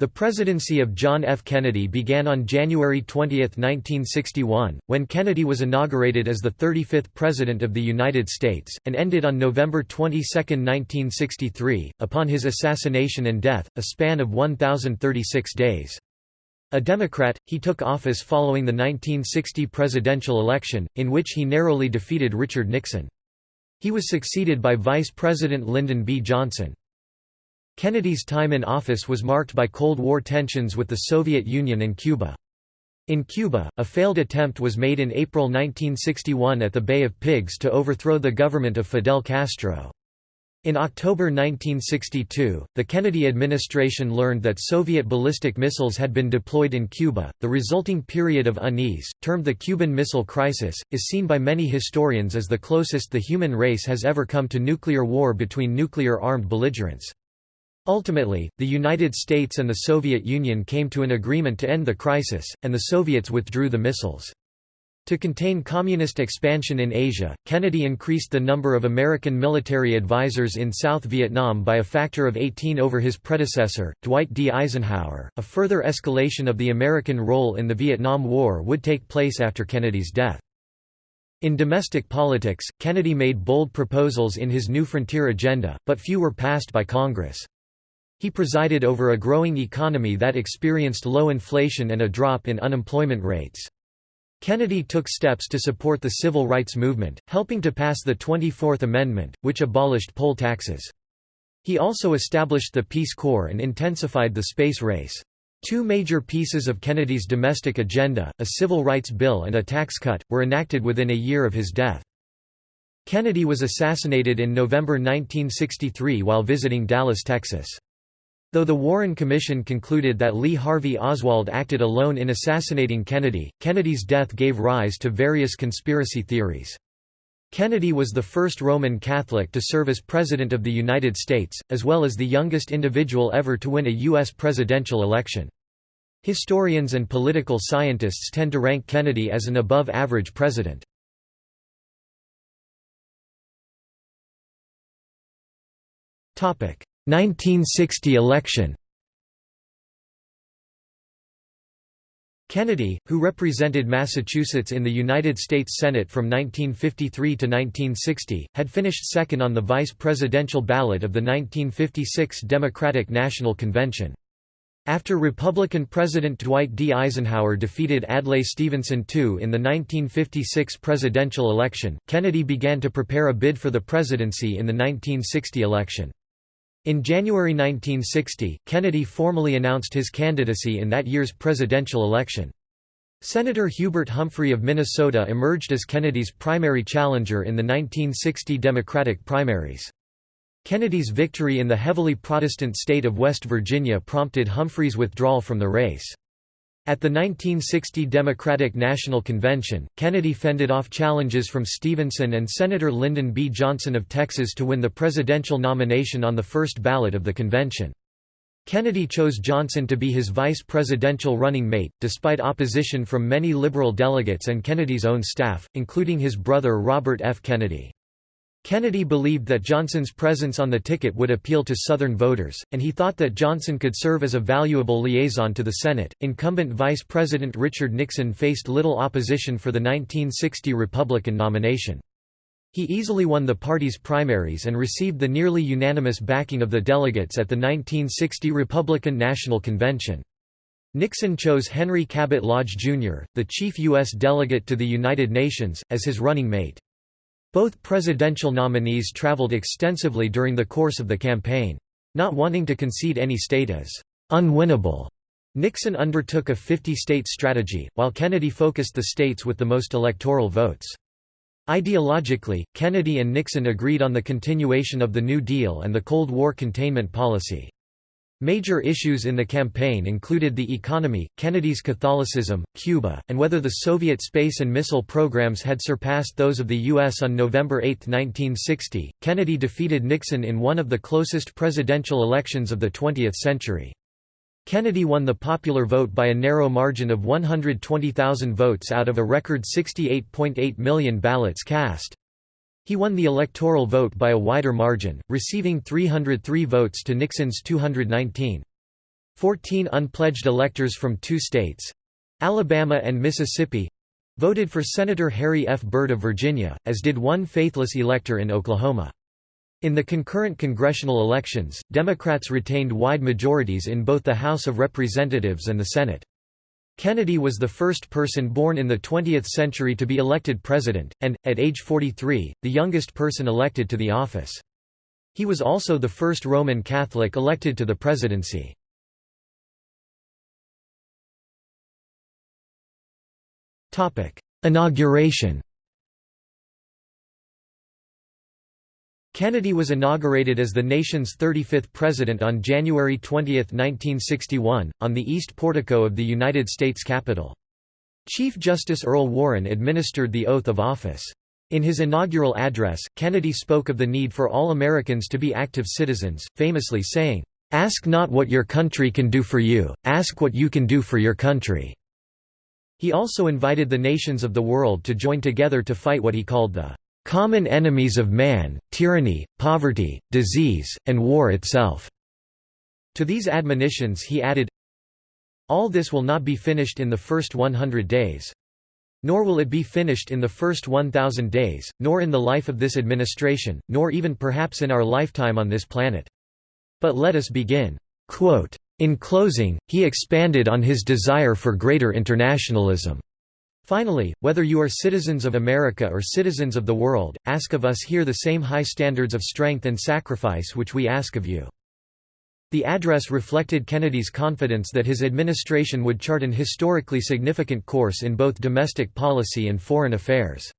The presidency of John F. Kennedy began on January 20, 1961, when Kennedy was inaugurated as the 35th President of the United States, and ended on November 22, 1963, upon his assassination and death, a span of 1,036 days. A Democrat, he took office following the 1960 presidential election, in which he narrowly defeated Richard Nixon. He was succeeded by Vice President Lyndon B. Johnson. Kennedy's time in office was marked by Cold War tensions with the Soviet Union and Cuba. In Cuba, a failed attempt was made in April 1961 at the Bay of Pigs to overthrow the government of Fidel Castro. In October 1962, the Kennedy administration learned that Soviet ballistic missiles had been deployed in Cuba. The resulting period of unease, termed the Cuban Missile Crisis, is seen by many historians as the closest the human race has ever come to nuclear war between nuclear armed belligerents. Ultimately, the United States and the Soviet Union came to an agreement to end the crisis, and the Soviets withdrew the missiles. To contain communist expansion in Asia, Kennedy increased the number of American military advisors in South Vietnam by a factor of 18 over his predecessor, Dwight D. Eisenhower. A further escalation of the American role in the Vietnam War would take place after Kennedy's death. In domestic politics, Kennedy made bold proposals in his New Frontier agenda, but few were passed by Congress. He presided over a growing economy that experienced low inflation and a drop in unemployment rates. Kennedy took steps to support the civil rights movement, helping to pass the 24th Amendment, which abolished poll taxes. He also established the Peace Corps and intensified the space race. Two major pieces of Kennedy's domestic agenda, a civil rights bill and a tax cut, were enacted within a year of his death. Kennedy was assassinated in November 1963 while visiting Dallas, Texas. Though the Warren Commission concluded that Lee Harvey Oswald acted alone in assassinating Kennedy, Kennedy's death gave rise to various conspiracy theories. Kennedy was the first Roman Catholic to serve as President of the United States, as well as the youngest individual ever to win a U.S. presidential election. Historians and political scientists tend to rank Kennedy as an above-average president. Topic: 1960 election Kennedy, who represented Massachusetts in the United States Senate from 1953 to 1960, had finished second on the vice presidential ballot of the 1956 Democratic National Convention. After Republican President Dwight D. Eisenhower defeated Adlai Stevenson II in the 1956 presidential election, Kennedy began to prepare a bid for the presidency in the 1960 election. In January 1960, Kennedy formally announced his candidacy in that year's presidential election. Senator Hubert Humphrey of Minnesota emerged as Kennedy's primary challenger in the 1960 Democratic primaries. Kennedy's victory in the heavily Protestant state of West Virginia prompted Humphrey's withdrawal from the race. At the 1960 Democratic National Convention, Kennedy fended off challenges from Stevenson and Senator Lyndon B. Johnson of Texas to win the presidential nomination on the first ballot of the convention. Kennedy chose Johnson to be his vice presidential running mate, despite opposition from many liberal delegates and Kennedy's own staff, including his brother Robert F. Kennedy. Kennedy believed that Johnson's presence on the ticket would appeal to Southern voters, and he thought that Johnson could serve as a valuable liaison to the Senate. Incumbent Vice President Richard Nixon faced little opposition for the 1960 Republican nomination. He easily won the party's primaries and received the nearly unanimous backing of the delegates at the 1960 Republican National Convention. Nixon chose Henry Cabot Lodge, Jr., the chief U.S. delegate to the United Nations, as his running mate. Both presidential nominees traveled extensively during the course of the campaign. Not wanting to concede any state as unwinnable, Nixon undertook a 50-state strategy, while Kennedy focused the states with the most electoral votes. Ideologically, Kennedy and Nixon agreed on the continuation of the New Deal and the Cold War containment policy. Major issues in the campaign included the economy, Kennedy's Catholicism, Cuba, and whether the Soviet space and missile programs had surpassed those of the U.S. On November 8, 1960, Kennedy defeated Nixon in one of the closest presidential elections of the 20th century. Kennedy won the popular vote by a narrow margin of 120,000 votes out of a record 68.8 million ballots cast. He won the electoral vote by a wider margin, receiving 303 votes to Nixon's 219. Fourteen unpledged electors from two states—Alabama and Mississippi—voted for Senator Harry F. Byrd of Virginia, as did one faithless elector in Oklahoma. In the concurrent congressional elections, Democrats retained wide majorities in both the House of Representatives and the Senate. Kennedy was the first person born in the 20th century to be elected president, and, at age 43, the youngest person elected to the office. He was also the first Roman Catholic elected to the presidency. Inauguration Kennedy was inaugurated as the nation's 35th president on January 20, 1961, on the east portico of the United States Capitol. Chief Justice Earl Warren administered the oath of office. In his inaugural address, Kennedy spoke of the need for all Americans to be active citizens, famously saying, "'Ask not what your country can do for you, ask what you can do for your country." He also invited the nations of the world to join together to fight what he called the common enemies of man, tyranny, poverty, disease, and war itself." To these admonitions he added, All this will not be finished in the first 100 days. Nor will it be finished in the first 1,000 days, nor in the life of this administration, nor even perhaps in our lifetime on this planet. But let us begin. Quote, in closing, he expanded on his desire for greater internationalism. Finally, whether you are citizens of America or citizens of the world, ask of us here the same high standards of strength and sacrifice which we ask of you." The address reflected Kennedy's confidence that his administration would chart an historically significant course in both domestic policy and foreign affairs.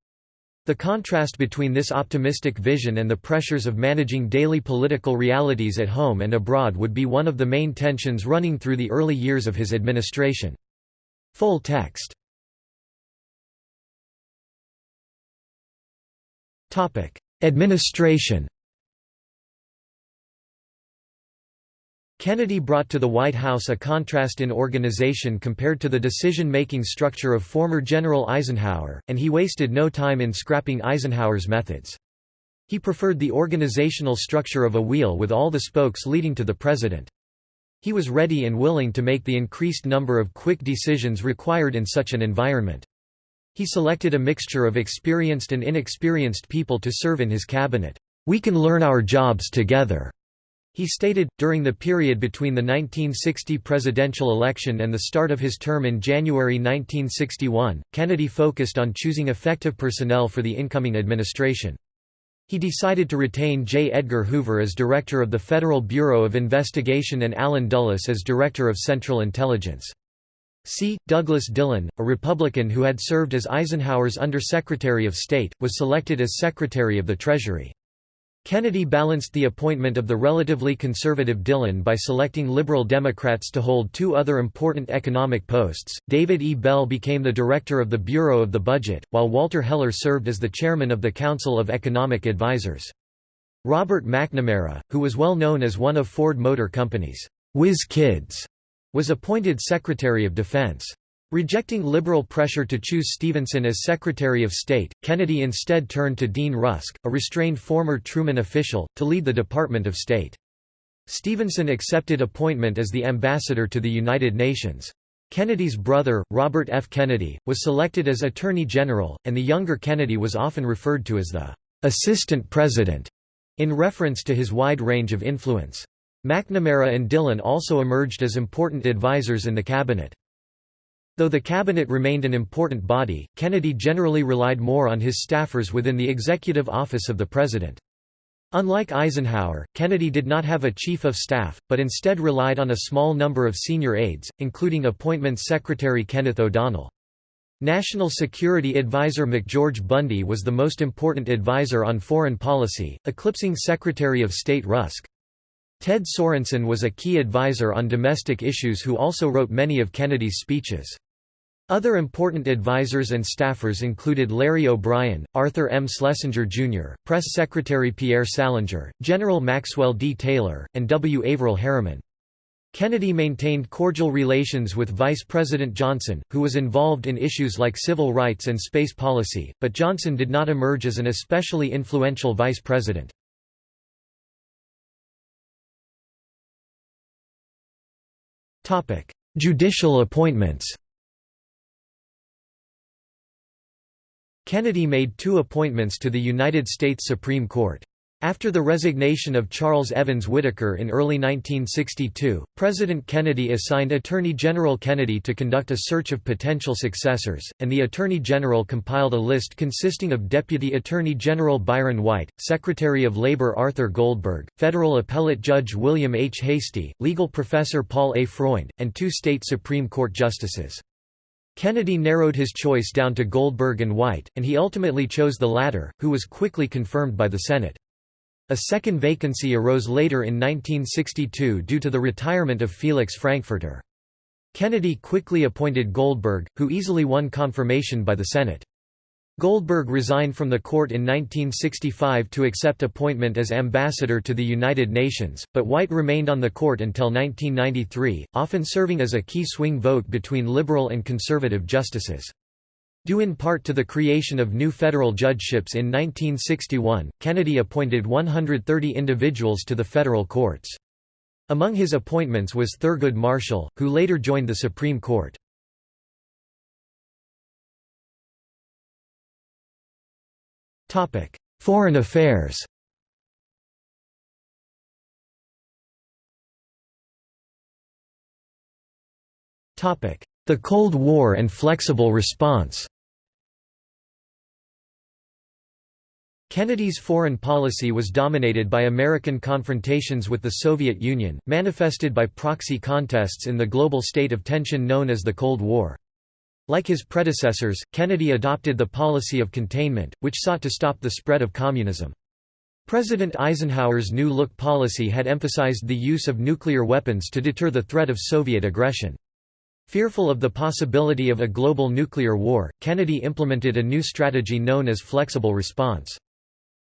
The contrast between this optimistic vision and the pressures of managing daily political realities at home and abroad would be one of the main tensions running through the early years of his administration. Full text Administration Kennedy brought to the White House a contrast in organization compared to the decision-making structure of former General Eisenhower, and he wasted no time in scrapping Eisenhower's methods. He preferred the organizational structure of a wheel with all the spokes leading to the president. He was ready and willing to make the increased number of quick decisions required in such an environment. He selected a mixture of experienced and inexperienced people to serve in his cabinet. We can learn our jobs together. He stated, during the period between the 1960 presidential election and the start of his term in January 1961, Kennedy focused on choosing effective personnel for the incoming administration. He decided to retain J. Edgar Hoover as director of the Federal Bureau of Investigation and Allen Dulles as director of Central Intelligence. C. Douglas Dillon, a Republican who had served as Eisenhower's Undersecretary of State, was selected as Secretary of the Treasury. Kennedy balanced the appointment of the relatively conservative Dillon by selecting liberal Democrats to hold two other important economic posts. David E. Bell became the director of the Bureau of the Budget, while Walter Heller served as the chairman of the Council of Economic Advisers. Robert McNamara, who was well known as one of Ford Motor Company's whiz kids, was appointed Secretary of Defense. Rejecting liberal pressure to choose Stevenson as Secretary of State, Kennedy instead turned to Dean Rusk, a restrained former Truman official, to lead the Department of State. Stevenson accepted appointment as the ambassador to the United Nations. Kennedy's brother, Robert F. Kennedy, was selected as Attorney General, and the younger Kennedy was often referred to as the "'Assistant President' in reference to his wide range of influence. McNamara and Dillon also emerged as important advisers in the cabinet. Though the cabinet remained an important body, Kennedy generally relied more on his staffers within the executive office of the president. Unlike Eisenhower, Kennedy did not have a chief of staff, but instead relied on a small number of senior aides, including appointments Secretary Kenneth O'Donnell. National Security Advisor McGeorge Bundy was the most important advisor on foreign policy, eclipsing Secretary of State Rusk. Ted Sorensen was a key advisor on domestic issues who also wrote many of Kennedy's speeches. Other important advisors and staffers included Larry O'Brien, Arthur M. Schlesinger, Jr., Press Secretary Pierre Salinger, General Maxwell D. Taylor, and W. Averell Harriman. Kennedy maintained cordial relations with Vice President Johnson, who was involved in issues like civil rights and space policy, but Johnson did not emerge as an especially influential vice president. Judicial appointments Kennedy made two appointments to the United States Supreme Court. After the resignation of Charles Evans Whitaker in early 1962, President Kennedy assigned Attorney General Kennedy to conduct a search of potential successors, and the Attorney General compiled a list consisting of Deputy Attorney General Byron White, Secretary of Labor Arthur Goldberg, Federal Appellate Judge William H. Hastie, legal professor Paul A. Freund, and two state Supreme Court justices. Kennedy narrowed his choice down to Goldberg and White, and he ultimately chose the latter, who was quickly confirmed by the Senate. A second vacancy arose later in 1962 due to the retirement of Felix Frankfurter. Kennedy quickly appointed Goldberg, who easily won confirmation by the Senate. Goldberg resigned from the court in 1965 to accept appointment as ambassador to the United Nations, but White remained on the court until 1993, often serving as a key swing vote between liberal and conservative justices. Due in part to the creation of new federal judgeships in 1961, Kennedy appointed 130 individuals to the federal courts. Among his appointments was Thurgood Marshall, who later joined the Supreme Court. Foreign affairs The Cold War and flexible response Kennedy's foreign policy was dominated by American confrontations with the Soviet Union, manifested by proxy contests in the global state of tension known as the Cold War. Like his predecessors, Kennedy adopted the policy of containment, which sought to stop the spread of communism. President Eisenhower's New Look policy had emphasized the use of nuclear weapons to deter the threat of Soviet aggression. Fearful of the possibility of a global nuclear war, Kennedy implemented a new strategy known as flexible response.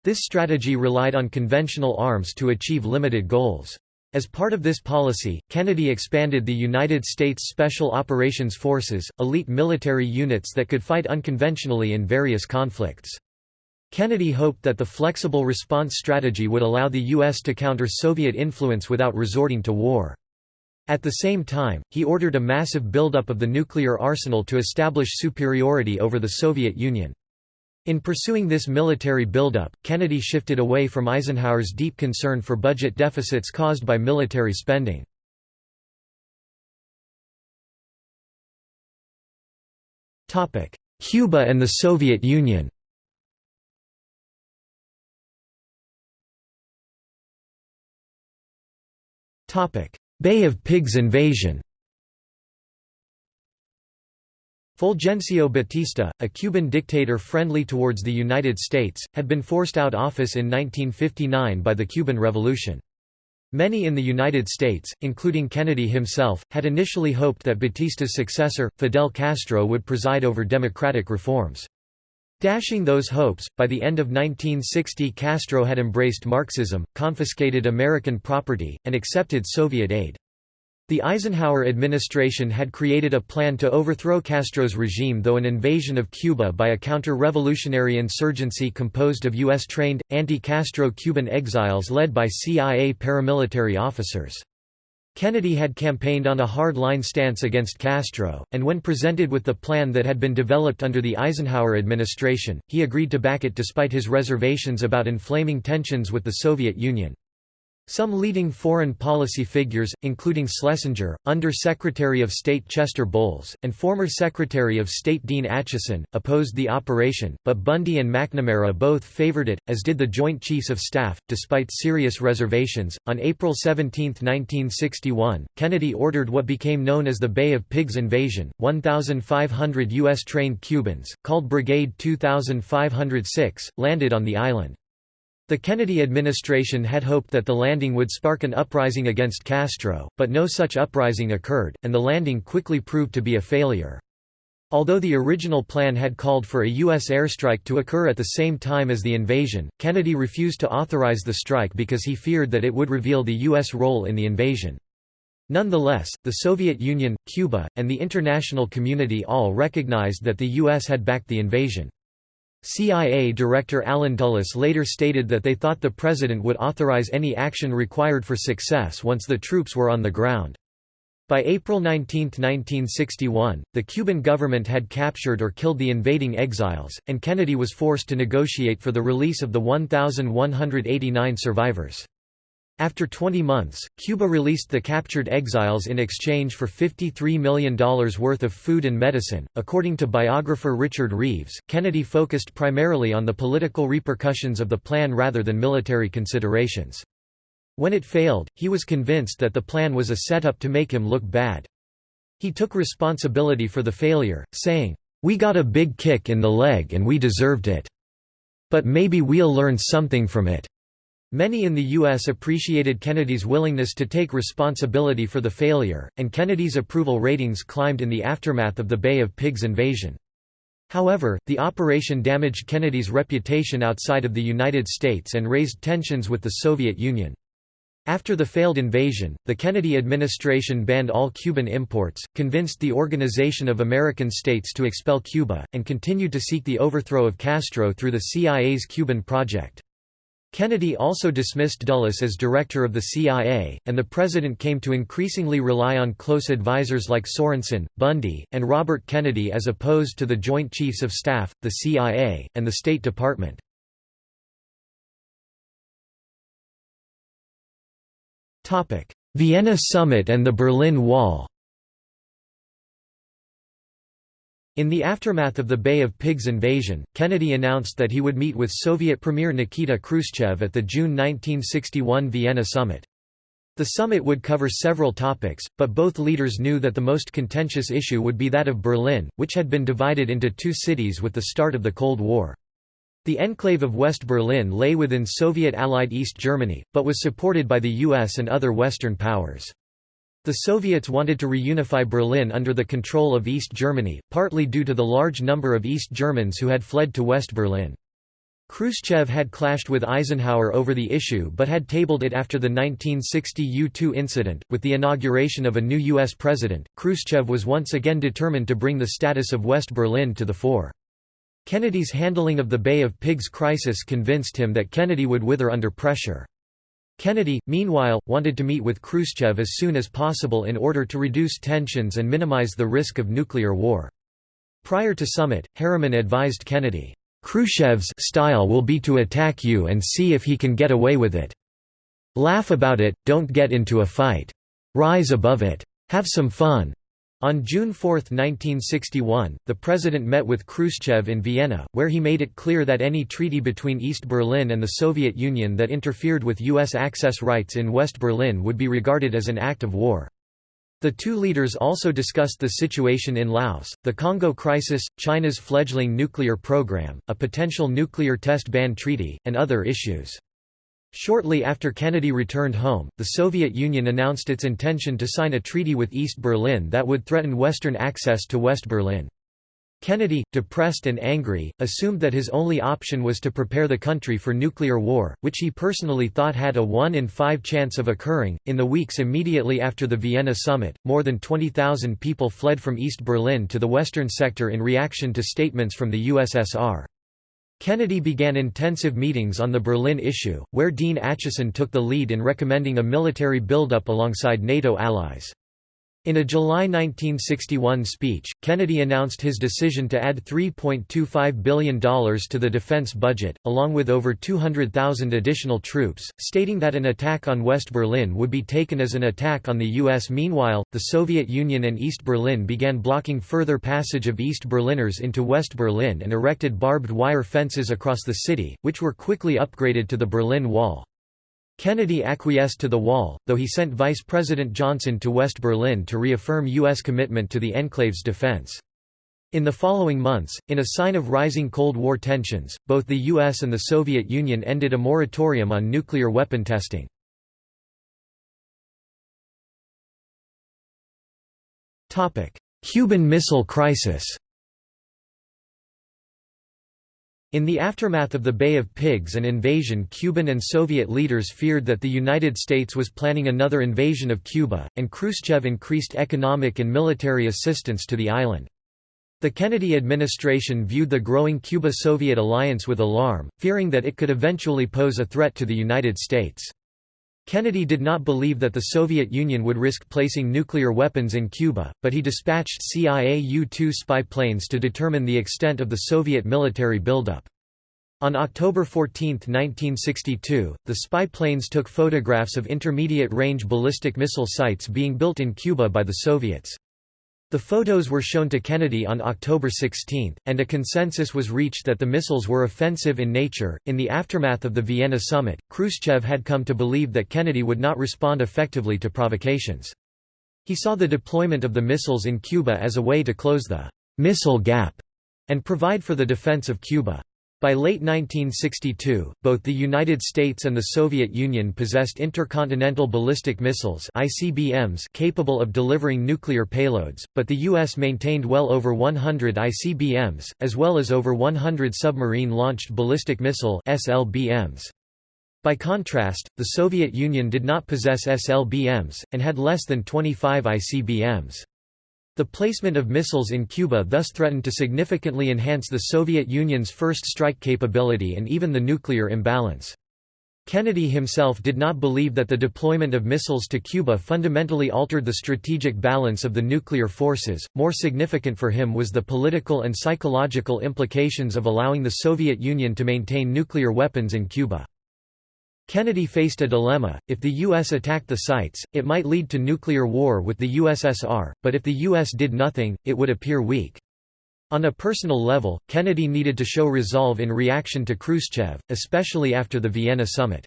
This strategy relied on conventional arms to achieve limited goals. As part of this policy, Kennedy expanded the United States Special Operations Forces, elite military units that could fight unconventionally in various conflicts. Kennedy hoped that the flexible response strategy would allow the U.S. to counter Soviet influence without resorting to war. At the same time, he ordered a massive buildup of the nuclear arsenal to establish superiority over the Soviet Union. In pursuing this military buildup, Kennedy shifted away from Eisenhower's deep concern for budget deficits caused by military spending. Cuba and the Soviet Union Bay of Pigs invasion Fulgencio Batista, a Cuban dictator friendly towards the United States, had been forced out office in 1959 by the Cuban Revolution. Many in the United States, including Kennedy himself, had initially hoped that Batista's successor, Fidel Castro would preside over democratic reforms. Dashing those hopes, by the end of 1960 Castro had embraced Marxism, confiscated American property, and accepted Soviet aid. The Eisenhower administration had created a plan to overthrow Castro's regime though an invasion of Cuba by a counter-revolutionary insurgency composed of U.S.-trained, anti-Castro Cuban exiles led by CIA paramilitary officers. Kennedy had campaigned on a hard-line stance against Castro, and when presented with the plan that had been developed under the Eisenhower administration, he agreed to back it despite his reservations about inflaming tensions with the Soviet Union. Some leading foreign policy figures, including Schlesinger, Under-Secretary of State Chester Bowles, and former Secretary of State Dean Acheson, opposed the operation, but Bundy and McNamara both favored it, as did the Joint Chiefs of Staff, despite serious reservations. On April 17, 1961, Kennedy ordered what became known as the Bay of Pigs invasion. 1,500 U.S. trained Cubans, called Brigade 2506, landed on the island. The Kennedy administration had hoped that the landing would spark an uprising against Castro, but no such uprising occurred, and the landing quickly proved to be a failure. Although the original plan had called for a U.S. airstrike to occur at the same time as the invasion, Kennedy refused to authorize the strike because he feared that it would reveal the U.S. role in the invasion. Nonetheless, the Soviet Union, Cuba, and the international community all recognized that the U.S. had backed the invasion. CIA Director Allen Dulles later stated that they thought the president would authorize any action required for success once the troops were on the ground. By April 19, 1961, the Cuban government had captured or killed the invading exiles, and Kennedy was forced to negotiate for the release of the 1,189 survivors. After 20 months, Cuba released the captured exiles in exchange for $53 million worth of food and medicine. According to biographer Richard Reeves, Kennedy focused primarily on the political repercussions of the plan rather than military considerations. When it failed, he was convinced that the plan was a setup to make him look bad. He took responsibility for the failure, saying, "We got a big kick in the leg and we deserved it. But maybe we'll learn something from it." Many in the U.S. appreciated Kennedy's willingness to take responsibility for the failure, and Kennedy's approval ratings climbed in the aftermath of the Bay of Pigs invasion. However, the operation damaged Kennedy's reputation outside of the United States and raised tensions with the Soviet Union. After the failed invasion, the Kennedy administration banned all Cuban imports, convinced the Organization of American States to expel Cuba, and continued to seek the overthrow of Castro through the CIA's Cuban Project. Kennedy also dismissed Dulles as director of the CIA, and the president came to increasingly rely on close advisers like Sorensen, Bundy, and Robert Kennedy as opposed to the Joint Chiefs of Staff, the CIA, and the State Department. Vienna Summit and the Berlin Wall In the aftermath of the Bay of Pigs invasion, Kennedy announced that he would meet with Soviet Premier Nikita Khrushchev at the June 1961 Vienna summit. The summit would cover several topics, but both leaders knew that the most contentious issue would be that of Berlin, which had been divided into two cities with the start of the Cold War. The enclave of West Berlin lay within Soviet-allied East Germany, but was supported by the US and other Western powers. The Soviets wanted to reunify Berlin under the control of East Germany, partly due to the large number of East Germans who had fled to West Berlin. Khrushchev had clashed with Eisenhower over the issue but had tabled it after the 1960 U-2 incident. With the inauguration of a new U.S. president, Khrushchev was once again determined to bring the status of West Berlin to the fore. Kennedy's handling of the Bay of Pigs crisis convinced him that Kennedy would wither under pressure. Kennedy, meanwhile, wanted to meet with Khrushchev as soon as possible in order to reduce tensions and minimize the risk of nuclear war. Prior to summit, Harriman advised Kennedy, "'Khrushchev's style will be to attack you and see if he can get away with it. Laugh about it, don't get into a fight. Rise above it. Have some fun. On June 4, 1961, the president met with Khrushchev in Vienna, where he made it clear that any treaty between East Berlin and the Soviet Union that interfered with U.S. access rights in West Berlin would be regarded as an act of war. The two leaders also discussed the situation in Laos, the Congo crisis, China's fledgling nuclear program, a potential nuclear test ban treaty, and other issues. Shortly after Kennedy returned home, the Soviet Union announced its intention to sign a treaty with East Berlin that would threaten Western access to West Berlin. Kennedy, depressed and angry, assumed that his only option was to prepare the country for nuclear war, which he personally thought had a 1 in 5 chance of occurring. In the weeks immediately after the Vienna summit, more than 20,000 people fled from East Berlin to the western sector in reaction to statements from the USSR. Kennedy began intensive meetings on the Berlin issue, where Dean Acheson took the lead in recommending a military buildup alongside NATO allies. In a July 1961 speech, Kennedy announced his decision to add $3.25 billion to the defense budget, along with over 200,000 additional troops, stating that an attack on West Berlin would be taken as an attack on the U.S. Meanwhile, the Soviet Union and East Berlin began blocking further passage of East Berliners into West Berlin and erected barbed wire fences across the city, which were quickly upgraded to the Berlin Wall. Kennedy acquiesced to the wall, though he sent Vice President Johnson to West Berlin to reaffirm U.S. commitment to the enclave's defense. In the following months, in a sign of rising Cold War tensions, both the US and the Soviet Union ended a moratorium on nuclear weapon testing. Cuban Missile Crisis In the aftermath of the Bay of Pigs and invasion Cuban and Soviet leaders feared that the United States was planning another invasion of Cuba, and Khrushchev increased economic and military assistance to the island. The Kennedy administration viewed the growing Cuba-Soviet alliance with alarm, fearing that it could eventually pose a threat to the United States. Kennedy did not believe that the Soviet Union would risk placing nuclear weapons in Cuba, but he dispatched CIA U-2 spy planes to determine the extent of the Soviet military buildup. On October 14, 1962, the spy planes took photographs of intermediate-range ballistic missile sites being built in Cuba by the Soviets. The photos were shown to Kennedy on October 16, and a consensus was reached that the missiles were offensive in nature. In the aftermath of the Vienna summit, Khrushchev had come to believe that Kennedy would not respond effectively to provocations. He saw the deployment of the missiles in Cuba as a way to close the missile gap and provide for the defense of Cuba. By late 1962, both the United States and the Soviet Union possessed intercontinental ballistic missiles ICBMs capable of delivering nuclear payloads, but the U.S. maintained well over 100 ICBMs, as well as over 100 submarine-launched ballistic missile SLBMs. By contrast, the Soviet Union did not possess SLBMs, and had less than 25 ICBMs. The placement of missiles in Cuba thus threatened to significantly enhance the Soviet Union's first strike capability and even the nuclear imbalance. Kennedy himself did not believe that the deployment of missiles to Cuba fundamentally altered the strategic balance of the nuclear forces, more significant for him was the political and psychological implications of allowing the Soviet Union to maintain nuclear weapons in Cuba. Kennedy faced a dilemma, if the U.S. attacked the sites, it might lead to nuclear war with the USSR, but if the U.S. did nothing, it would appear weak. On a personal level, Kennedy needed to show resolve in reaction to Khrushchev, especially after the Vienna summit.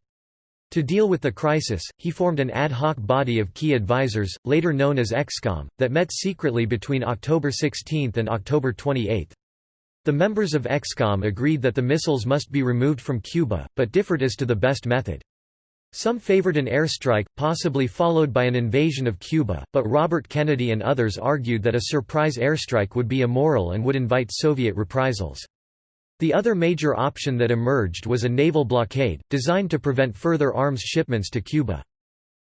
To deal with the crisis, he formed an ad hoc body of key advisers, later known as ExComm, that met secretly between October 16 and October 28. The members of ExComm agreed that the missiles must be removed from Cuba, but differed as to the best method. Some favored an airstrike, possibly followed by an invasion of Cuba, but Robert Kennedy and others argued that a surprise airstrike would be immoral and would invite Soviet reprisals. The other major option that emerged was a naval blockade, designed to prevent further arms shipments to Cuba.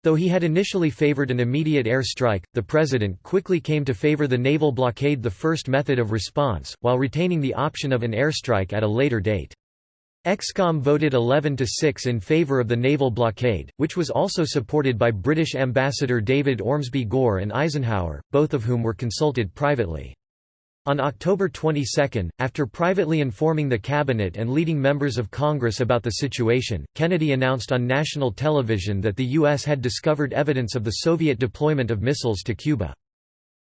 Though he had initially favored an immediate air strike, the president quickly came to favor the naval blockade the first method of response, while retaining the option of an airstrike at a later date. ExComm voted 11 to 6 in favour of the naval blockade, which was also supported by British Ambassador David Ormsby Gore and Eisenhower, both of whom were consulted privately. On October 22, after privately informing the cabinet and leading members of Congress about the situation, Kennedy announced on national television that the U.S. had discovered evidence of the Soviet deployment of missiles to Cuba.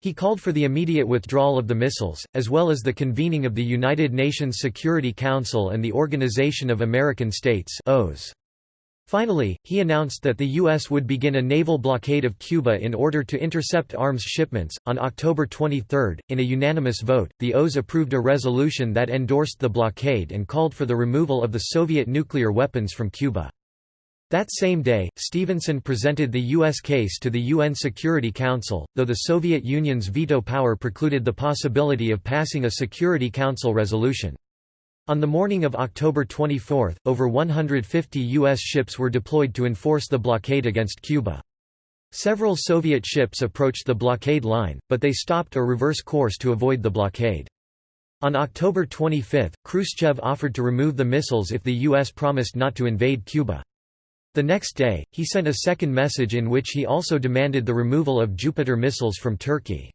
He called for the immediate withdrawal of the missiles, as well as the convening of the United Nations Security Council and the Organization of American States OAS. Finally, he announced that the U.S. would begin a naval blockade of Cuba in order to intercept arms shipments. On October 23, in a unanimous vote, the OAS approved a resolution that endorsed the blockade and called for the removal of the Soviet nuclear weapons from Cuba. That same day, Stevenson presented the U.S. case to the UN Security Council, though the Soviet Union's veto power precluded the possibility of passing a Security Council resolution. On the morning of October 24, over 150 U.S. ships were deployed to enforce the blockade against Cuba. Several Soviet ships approached the blockade line, but they stopped or reverse course to avoid the blockade. On October 25, Khrushchev offered to remove the missiles if the U.S. promised not to invade Cuba. The next day, he sent a second message in which he also demanded the removal of Jupiter missiles from Turkey.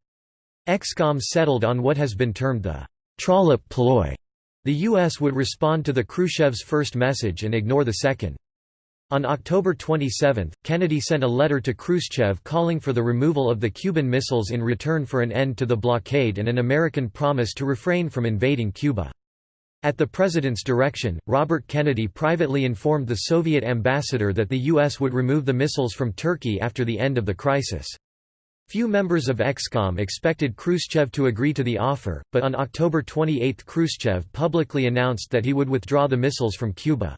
ExComm settled on what has been termed the Trollope ploy, the U.S. would respond to the Khrushchev's first message and ignore the second. On October 27, Kennedy sent a letter to Khrushchev calling for the removal of the Cuban missiles in return for an end to the blockade and an American promise to refrain from invading Cuba. At the president's direction, Robert Kennedy privately informed the Soviet ambassador that the U.S. would remove the missiles from Turkey after the end of the crisis. Few members of ExComm expected Khrushchev to agree to the offer, but on October 28 Khrushchev publicly announced that he would withdraw the missiles from Cuba.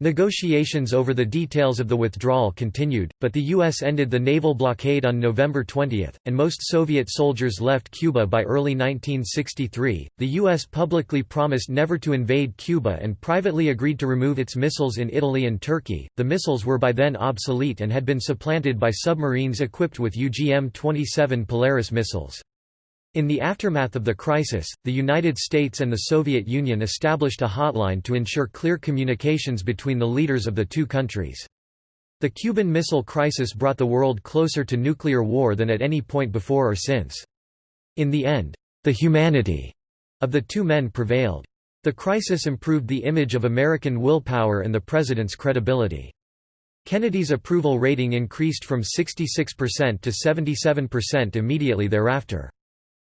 Negotiations over the details of the withdrawal continued, but the U.S. ended the naval blockade on November 20, and most Soviet soldiers left Cuba by early 1963. The U.S. publicly promised never to invade Cuba and privately agreed to remove its missiles in Italy and Turkey. The missiles were by then obsolete and had been supplanted by submarines equipped with UGM 27 Polaris missiles. In the aftermath of the crisis, the United States and the Soviet Union established a hotline to ensure clear communications between the leaders of the two countries. The Cuban Missile Crisis brought the world closer to nuclear war than at any point before or since. In the end, the humanity of the two men prevailed. The crisis improved the image of American willpower and the president's credibility. Kennedy's approval rating increased from 66% to 77% immediately thereafter.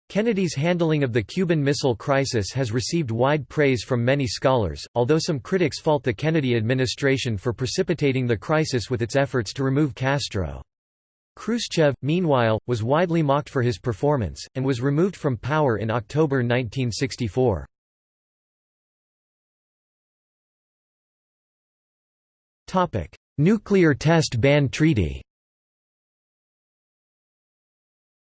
Kennedy's handling of the Cuban Missile Crisis has received wide praise from many scholars, although some critics fault the Kennedy administration for precipitating the crisis with its efforts to remove Castro. Khrushchev, meanwhile, was widely mocked for his performance, and was removed from power in October 1964. Nuclear Test Ban Treaty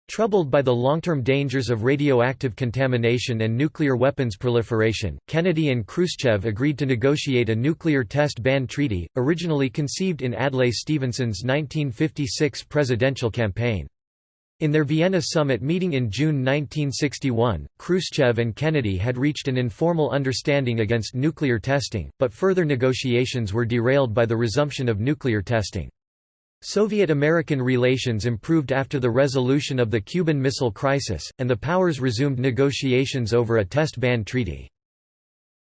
Troubled by the long-term dangers of radioactive contamination and nuclear weapons proliferation, Kennedy and Khrushchev agreed to negotiate a nuclear test ban treaty, originally conceived in Adlai Stevenson's 1956 presidential campaign. In their Vienna summit meeting in June 1961, Khrushchev and Kennedy had reached an informal understanding against nuclear testing, but further negotiations were derailed by the resumption of nuclear testing. Soviet-American relations improved after the resolution of the Cuban Missile Crisis, and the powers resumed negotiations over a test ban treaty.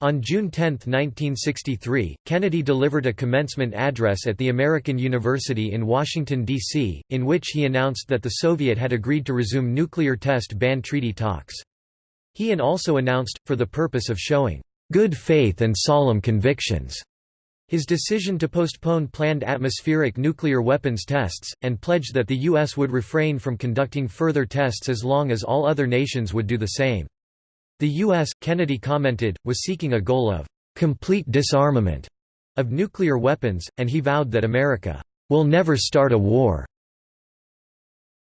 On June 10, 1963, Kennedy delivered a commencement address at the American University in Washington, D.C., in which he announced that the Soviet had agreed to resume nuclear test ban treaty talks. He and also announced, for the purpose of showing, "...good faith and solemn convictions," His decision to postpone planned atmospheric nuclear weapons tests, and pledged that the U.S. would refrain from conducting further tests as long as all other nations would do the same. The U.S., Kennedy commented, was seeking a goal of complete disarmament of nuclear weapons, and he vowed that America will never start a war.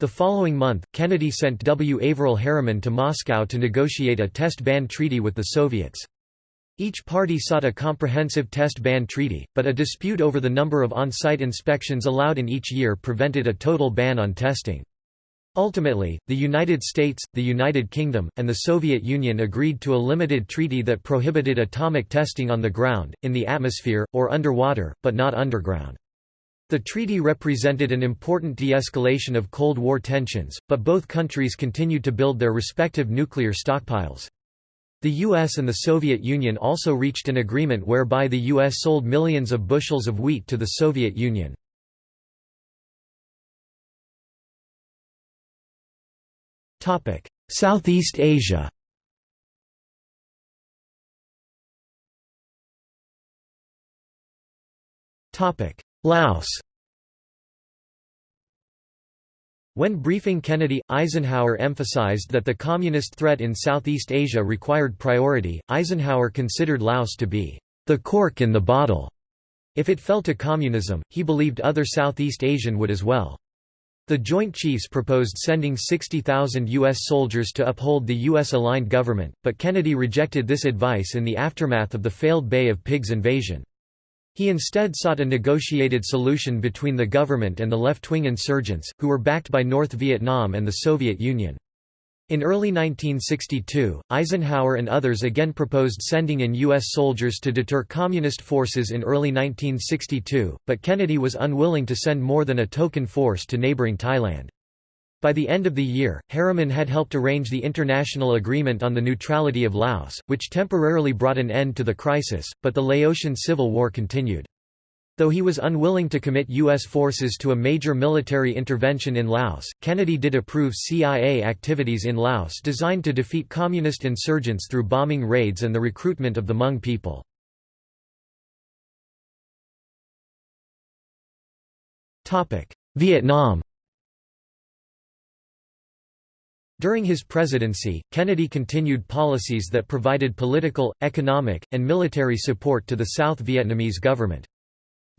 The following month, Kennedy sent W. Averell Harriman to Moscow to negotiate a test ban treaty with the Soviets. Each party sought a comprehensive test ban treaty, but a dispute over the number of on-site inspections allowed in each year prevented a total ban on testing. Ultimately, the United States, the United Kingdom, and the Soviet Union agreed to a limited treaty that prohibited atomic testing on the ground, in the atmosphere, or underwater, but not underground. The treaty represented an important de-escalation of Cold War tensions, but both countries continued to build their respective nuclear stockpiles. The US and the Soviet Union also reached an agreement whereby the US sold millions of bushels of wheat to the Soviet Union. Southeast Asia Laos When briefing Kennedy, Eisenhower emphasized that the communist threat in Southeast Asia required priority. Eisenhower considered Laos to be the cork in the bottle. If it fell to communism, he believed other Southeast Asian would as well. The Joint Chiefs proposed sending 60,000 U.S. soldiers to uphold the U.S.-aligned government, but Kennedy rejected this advice in the aftermath of the failed Bay of Pigs invasion. He instead sought a negotiated solution between the government and the left-wing insurgents, who were backed by North Vietnam and the Soviet Union. In early 1962, Eisenhower and others again proposed sending in U.S. soldiers to deter Communist forces in early 1962, but Kennedy was unwilling to send more than a token force to neighboring Thailand. By the end of the year, Harriman had helped arrange the international agreement on the neutrality of Laos, which temporarily brought an end to the crisis, but the Laotian Civil War continued. Though he was unwilling to commit U.S. forces to a major military intervention in Laos, Kennedy did approve CIA activities in Laos designed to defeat communist insurgents through bombing raids and the recruitment of the Hmong people. Vietnam During his presidency, Kennedy continued policies that provided political, economic, and military support to the South Vietnamese government.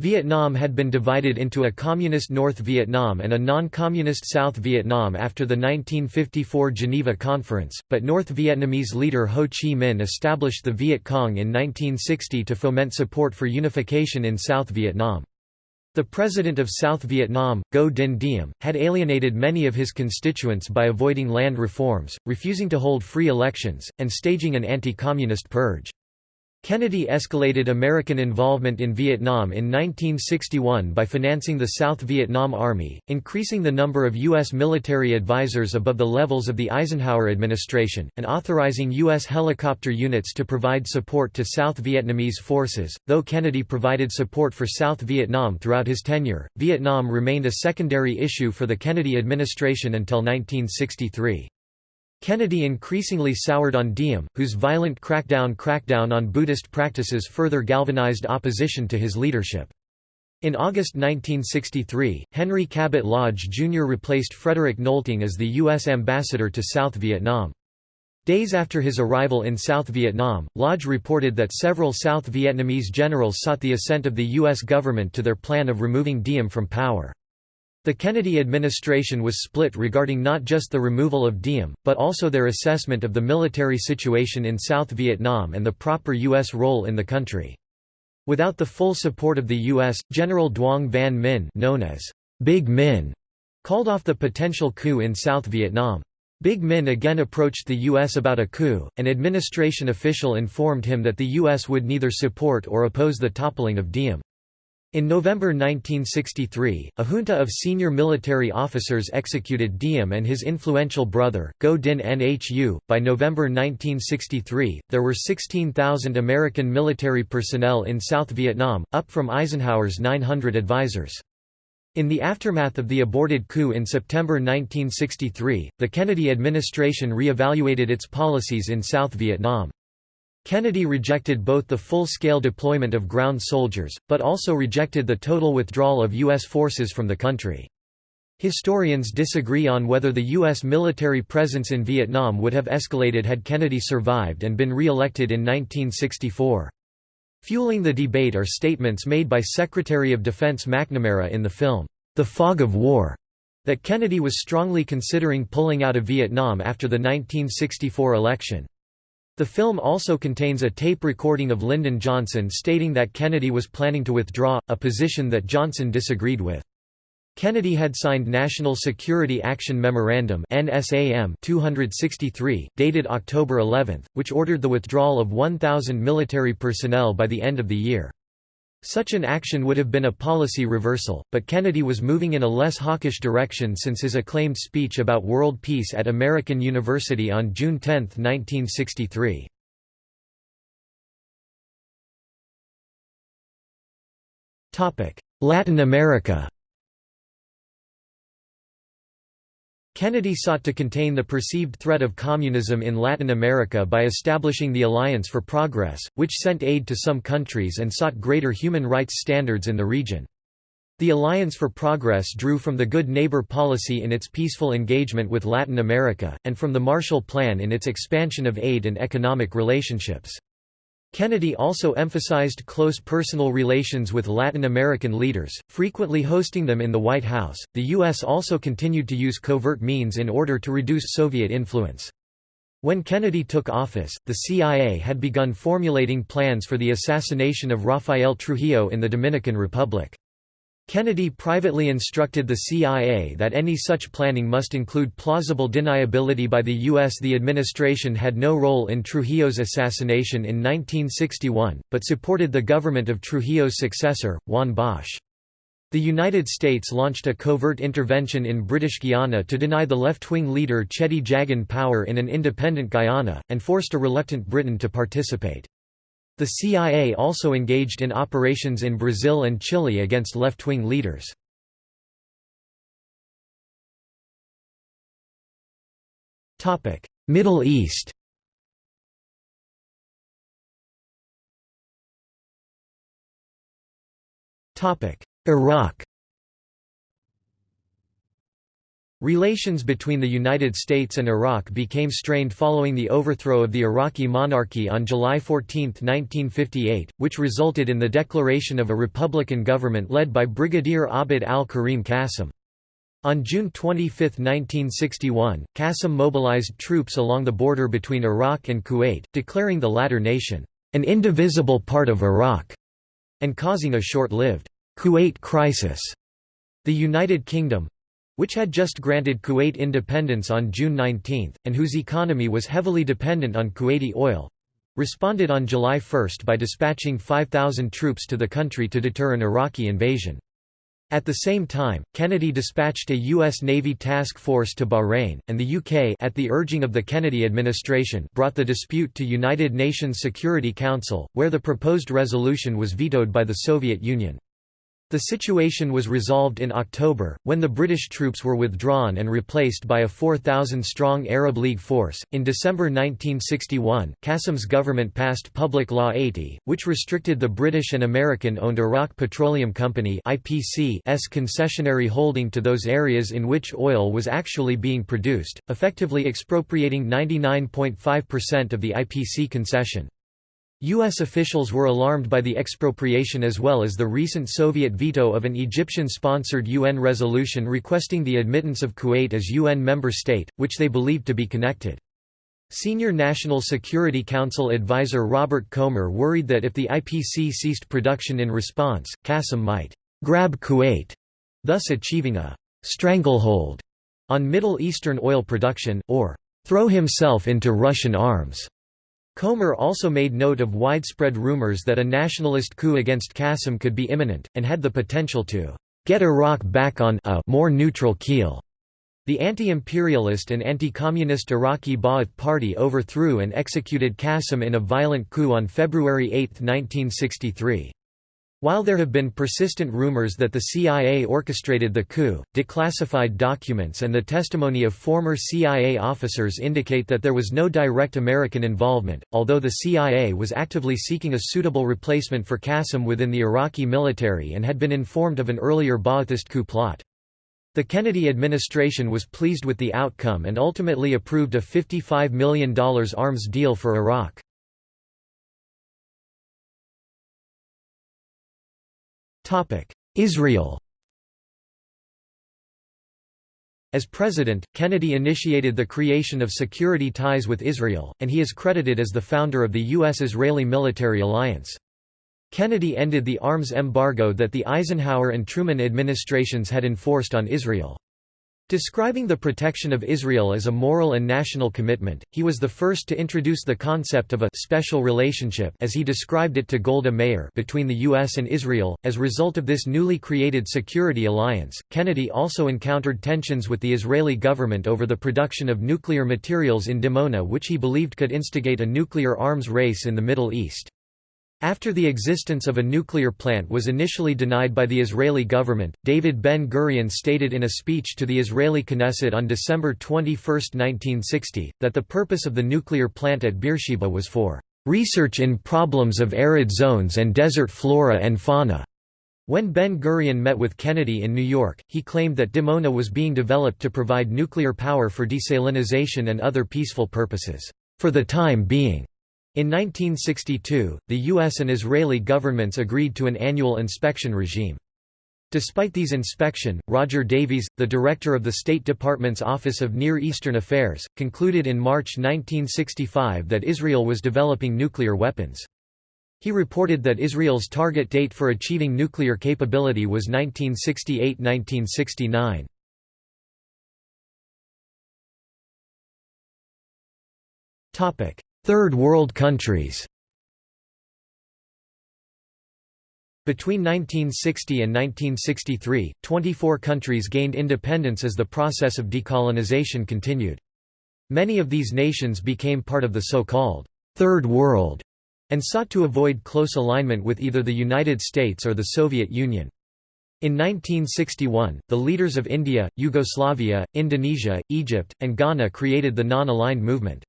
Vietnam had been divided into a communist North Vietnam and a non-communist South Vietnam after the 1954 Geneva Conference, but North Vietnamese leader Ho Chi Minh established the Viet Cong in 1960 to foment support for unification in South Vietnam. The president of South Vietnam, Ngo Dinh Diem, had alienated many of his constituents by avoiding land reforms, refusing to hold free elections, and staging an anti-communist purge. Kennedy escalated American involvement in Vietnam in 1961 by financing the South Vietnam Army, increasing the number of U.S. military advisors above the levels of the Eisenhower administration, and authorizing U.S. helicopter units to provide support to South Vietnamese forces. Though Kennedy provided support for South Vietnam throughout his tenure, Vietnam remained a secondary issue for the Kennedy administration until 1963. Kennedy increasingly soured on Diem, whose violent crackdown crackdown on Buddhist practices further galvanized opposition to his leadership. In August 1963, Henry Cabot Lodge Jr. replaced Frederick Nolting as the U.S. ambassador to South Vietnam. Days after his arrival in South Vietnam, Lodge reported that several South Vietnamese generals sought the assent of the U.S. government to their plan of removing Diem from power. The Kennedy administration was split regarding not just the removal of Diem, but also their assessment of the military situation in South Vietnam and the proper U.S. role in the country. Without the full support of the U.S., General Duong Van Minh known as Big Minh called off the potential coup in South Vietnam. Big Minh again approached the U.S. about a coup, an administration official informed him that the U.S. would neither support or oppose the toppling of Diem. In November 1963, a junta of senior military officers executed Diem and his influential brother, Ngo Dinh Nhu. By November 1963, there were 16,000 American military personnel in South Vietnam, up from Eisenhower's 900 advisors. In the aftermath of the aborted coup in September 1963, the Kennedy administration re-evaluated its policies in South Vietnam. Kennedy rejected both the full-scale deployment of ground soldiers, but also rejected the total withdrawal of U.S. forces from the country. Historians disagree on whether the U.S. military presence in Vietnam would have escalated had Kennedy survived and been re-elected in 1964. Fueling the debate are statements made by Secretary of Defense McNamara in the film, The Fog of War, that Kennedy was strongly considering pulling out of Vietnam after the 1964 election. The film also contains a tape recording of Lyndon Johnson stating that Kennedy was planning to withdraw, a position that Johnson disagreed with. Kennedy had signed National Security Action Memorandum NSAM 263, dated October 11, which ordered the withdrawal of 1,000 military personnel by the end of the year. Such an action would have been a policy reversal, but Kennedy was moving in a less hawkish direction since his acclaimed speech about world peace at American University on June 10, 1963. Latin America Kennedy sought to contain the perceived threat of communism in Latin America by establishing the Alliance for Progress, which sent aid to some countries and sought greater human rights standards in the region. The Alliance for Progress drew from the Good Neighbor policy in its peaceful engagement with Latin America, and from the Marshall Plan in its expansion of aid and economic relationships. Kennedy also emphasized close personal relations with Latin American leaders, frequently hosting them in the White House. The U.S. also continued to use covert means in order to reduce Soviet influence. When Kennedy took office, the CIA had begun formulating plans for the assassination of Rafael Trujillo in the Dominican Republic. Kennedy privately instructed the CIA that any such planning must include plausible deniability by the U.S. The administration had no role in Trujillo's assassination in 1961, but supported the government of Trujillo's successor, Juan Bosch. The United States launched a covert intervention in British Guiana to deny the left-wing leader Cheddi Jagan power in an independent Guyana, and forced a reluctant Britain to participate. The CIA also engaged in operations in Brazil and Chile against left-wing leaders. Middle East Iraq Relations between the United States and Iraq became strained following the overthrow of the Iraqi monarchy on July 14, 1958, which resulted in the declaration of a republican government led by Brigadier Abd al-Karim Qasim. On June 25, 1961, Qasim mobilized troops along the border between Iraq and Kuwait, declaring the latter nation, "...an indivisible part of Iraq", and causing a short-lived, "...Kuwait crisis". The United Kingdom, which had just granted Kuwait independence on June 19, and whose economy was heavily dependent on Kuwaiti oil responded on July 1 by dispatching 5,000 troops to the country to deter an Iraqi invasion. At the same time, Kennedy dispatched a U.S. Navy task force to Bahrain, and the UK at the urging of the Kennedy administration brought the dispute to United Nations Security Council, where the proposed resolution was vetoed by the Soviet Union. The situation was resolved in October, when the British troops were withdrawn and replaced by a 4,000 strong Arab League force. In December 1961, Qasim's government passed Public Law 80, which restricted the British and American owned Iraq Petroleum Company IPC's concessionary holding to those areas in which oil was actually being produced, effectively expropriating 99.5% of the IPC concession. U.S. officials were alarmed by the expropriation as well as the recent Soviet veto of an Egyptian-sponsored UN resolution requesting the admittance of Kuwait as UN member state, which they believed to be connected. Senior National Security Council advisor Robert Komer worried that if the IPC ceased production in response, Qasim might «grab Kuwait», thus achieving a «stranglehold» on Middle Eastern oil production, or «throw himself into Russian arms». Komer also made note of widespread rumors that a nationalist coup against Qasim could be imminent, and had the potential to get Iraq back on a more neutral keel. The anti-imperialist and anti-communist Iraqi Ba'ath Party overthrew and executed Qasim in a violent coup on February 8, 1963. While there have been persistent rumors that the CIA orchestrated the coup, declassified documents and the testimony of former CIA officers indicate that there was no direct American involvement, although the CIA was actively seeking a suitable replacement for Qasim within the Iraqi military and had been informed of an earlier Ba'athist coup plot. The Kennedy administration was pleased with the outcome and ultimately approved a $55 million arms deal for Iraq. Israel As president, Kennedy initiated the creation of security ties with Israel, and he is credited as the founder of the U.S.-Israeli military alliance. Kennedy ended the arms embargo that the Eisenhower and Truman administrations had enforced on Israel. Describing the protection of Israel as a moral and national commitment, he was the first to introduce the concept of a special relationship as he described it to Golda Meir between the US and Israel. As a result of this newly created security alliance, Kennedy also encountered tensions with the Israeli government over the production of nuclear materials in Dimona which he believed could instigate a nuclear arms race in the Middle East. After the existence of a nuclear plant was initially denied by the Israeli government, David Ben-Gurion stated in a speech to the Israeli Knesset on December 21, 1960, that the purpose of the nuclear plant at Beersheba was for "...research in problems of arid zones and desert flora and fauna." When Ben-Gurion met with Kennedy in New York, he claimed that Dimona was being developed to provide nuclear power for desalinization and other peaceful purposes, "...for the time being." In 1962, the U.S. and Israeli governments agreed to an annual inspection regime. Despite these inspection, Roger Davies, the director of the State Department's Office of Near Eastern Affairs, concluded in March 1965 that Israel was developing nuclear weapons. He reported that Israel's target date for achieving nuclear capability was 1968–1969. Third World countries Between 1960 and 1963, 24 countries gained independence as the process of decolonization continued. Many of these nations became part of the so-called Third World and sought to avoid close alignment with either the United States or the Soviet Union. In 1961, the leaders of India, Yugoslavia, Indonesia, Egypt, and Ghana created the Non-Aligned Movement.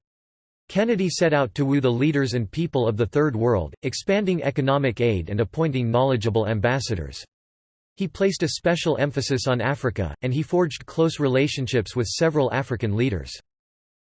Kennedy set out to woo the leaders and people of the Third World, expanding economic aid and appointing knowledgeable ambassadors. He placed a special emphasis on Africa, and he forged close relationships with several African leaders.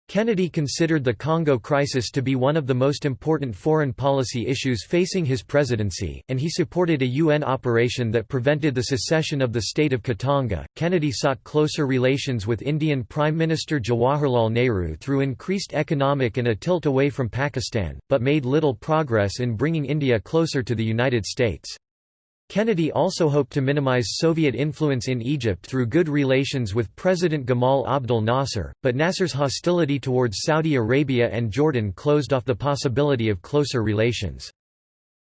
Kennedy considered the Congo crisis to be one of the most important foreign policy issues facing his presidency, and he supported a UN operation that prevented the secession of the state of Katanga. Kennedy sought closer relations with Indian Prime Minister Jawaharlal Nehru through increased economic and a tilt away from Pakistan, but made little progress in bringing India closer to the United States. Kennedy also hoped to minimize Soviet influence in Egypt through good relations with President Gamal Abdel Nasser, but Nasser's hostility towards Saudi Arabia and Jordan closed off the possibility of closer relations.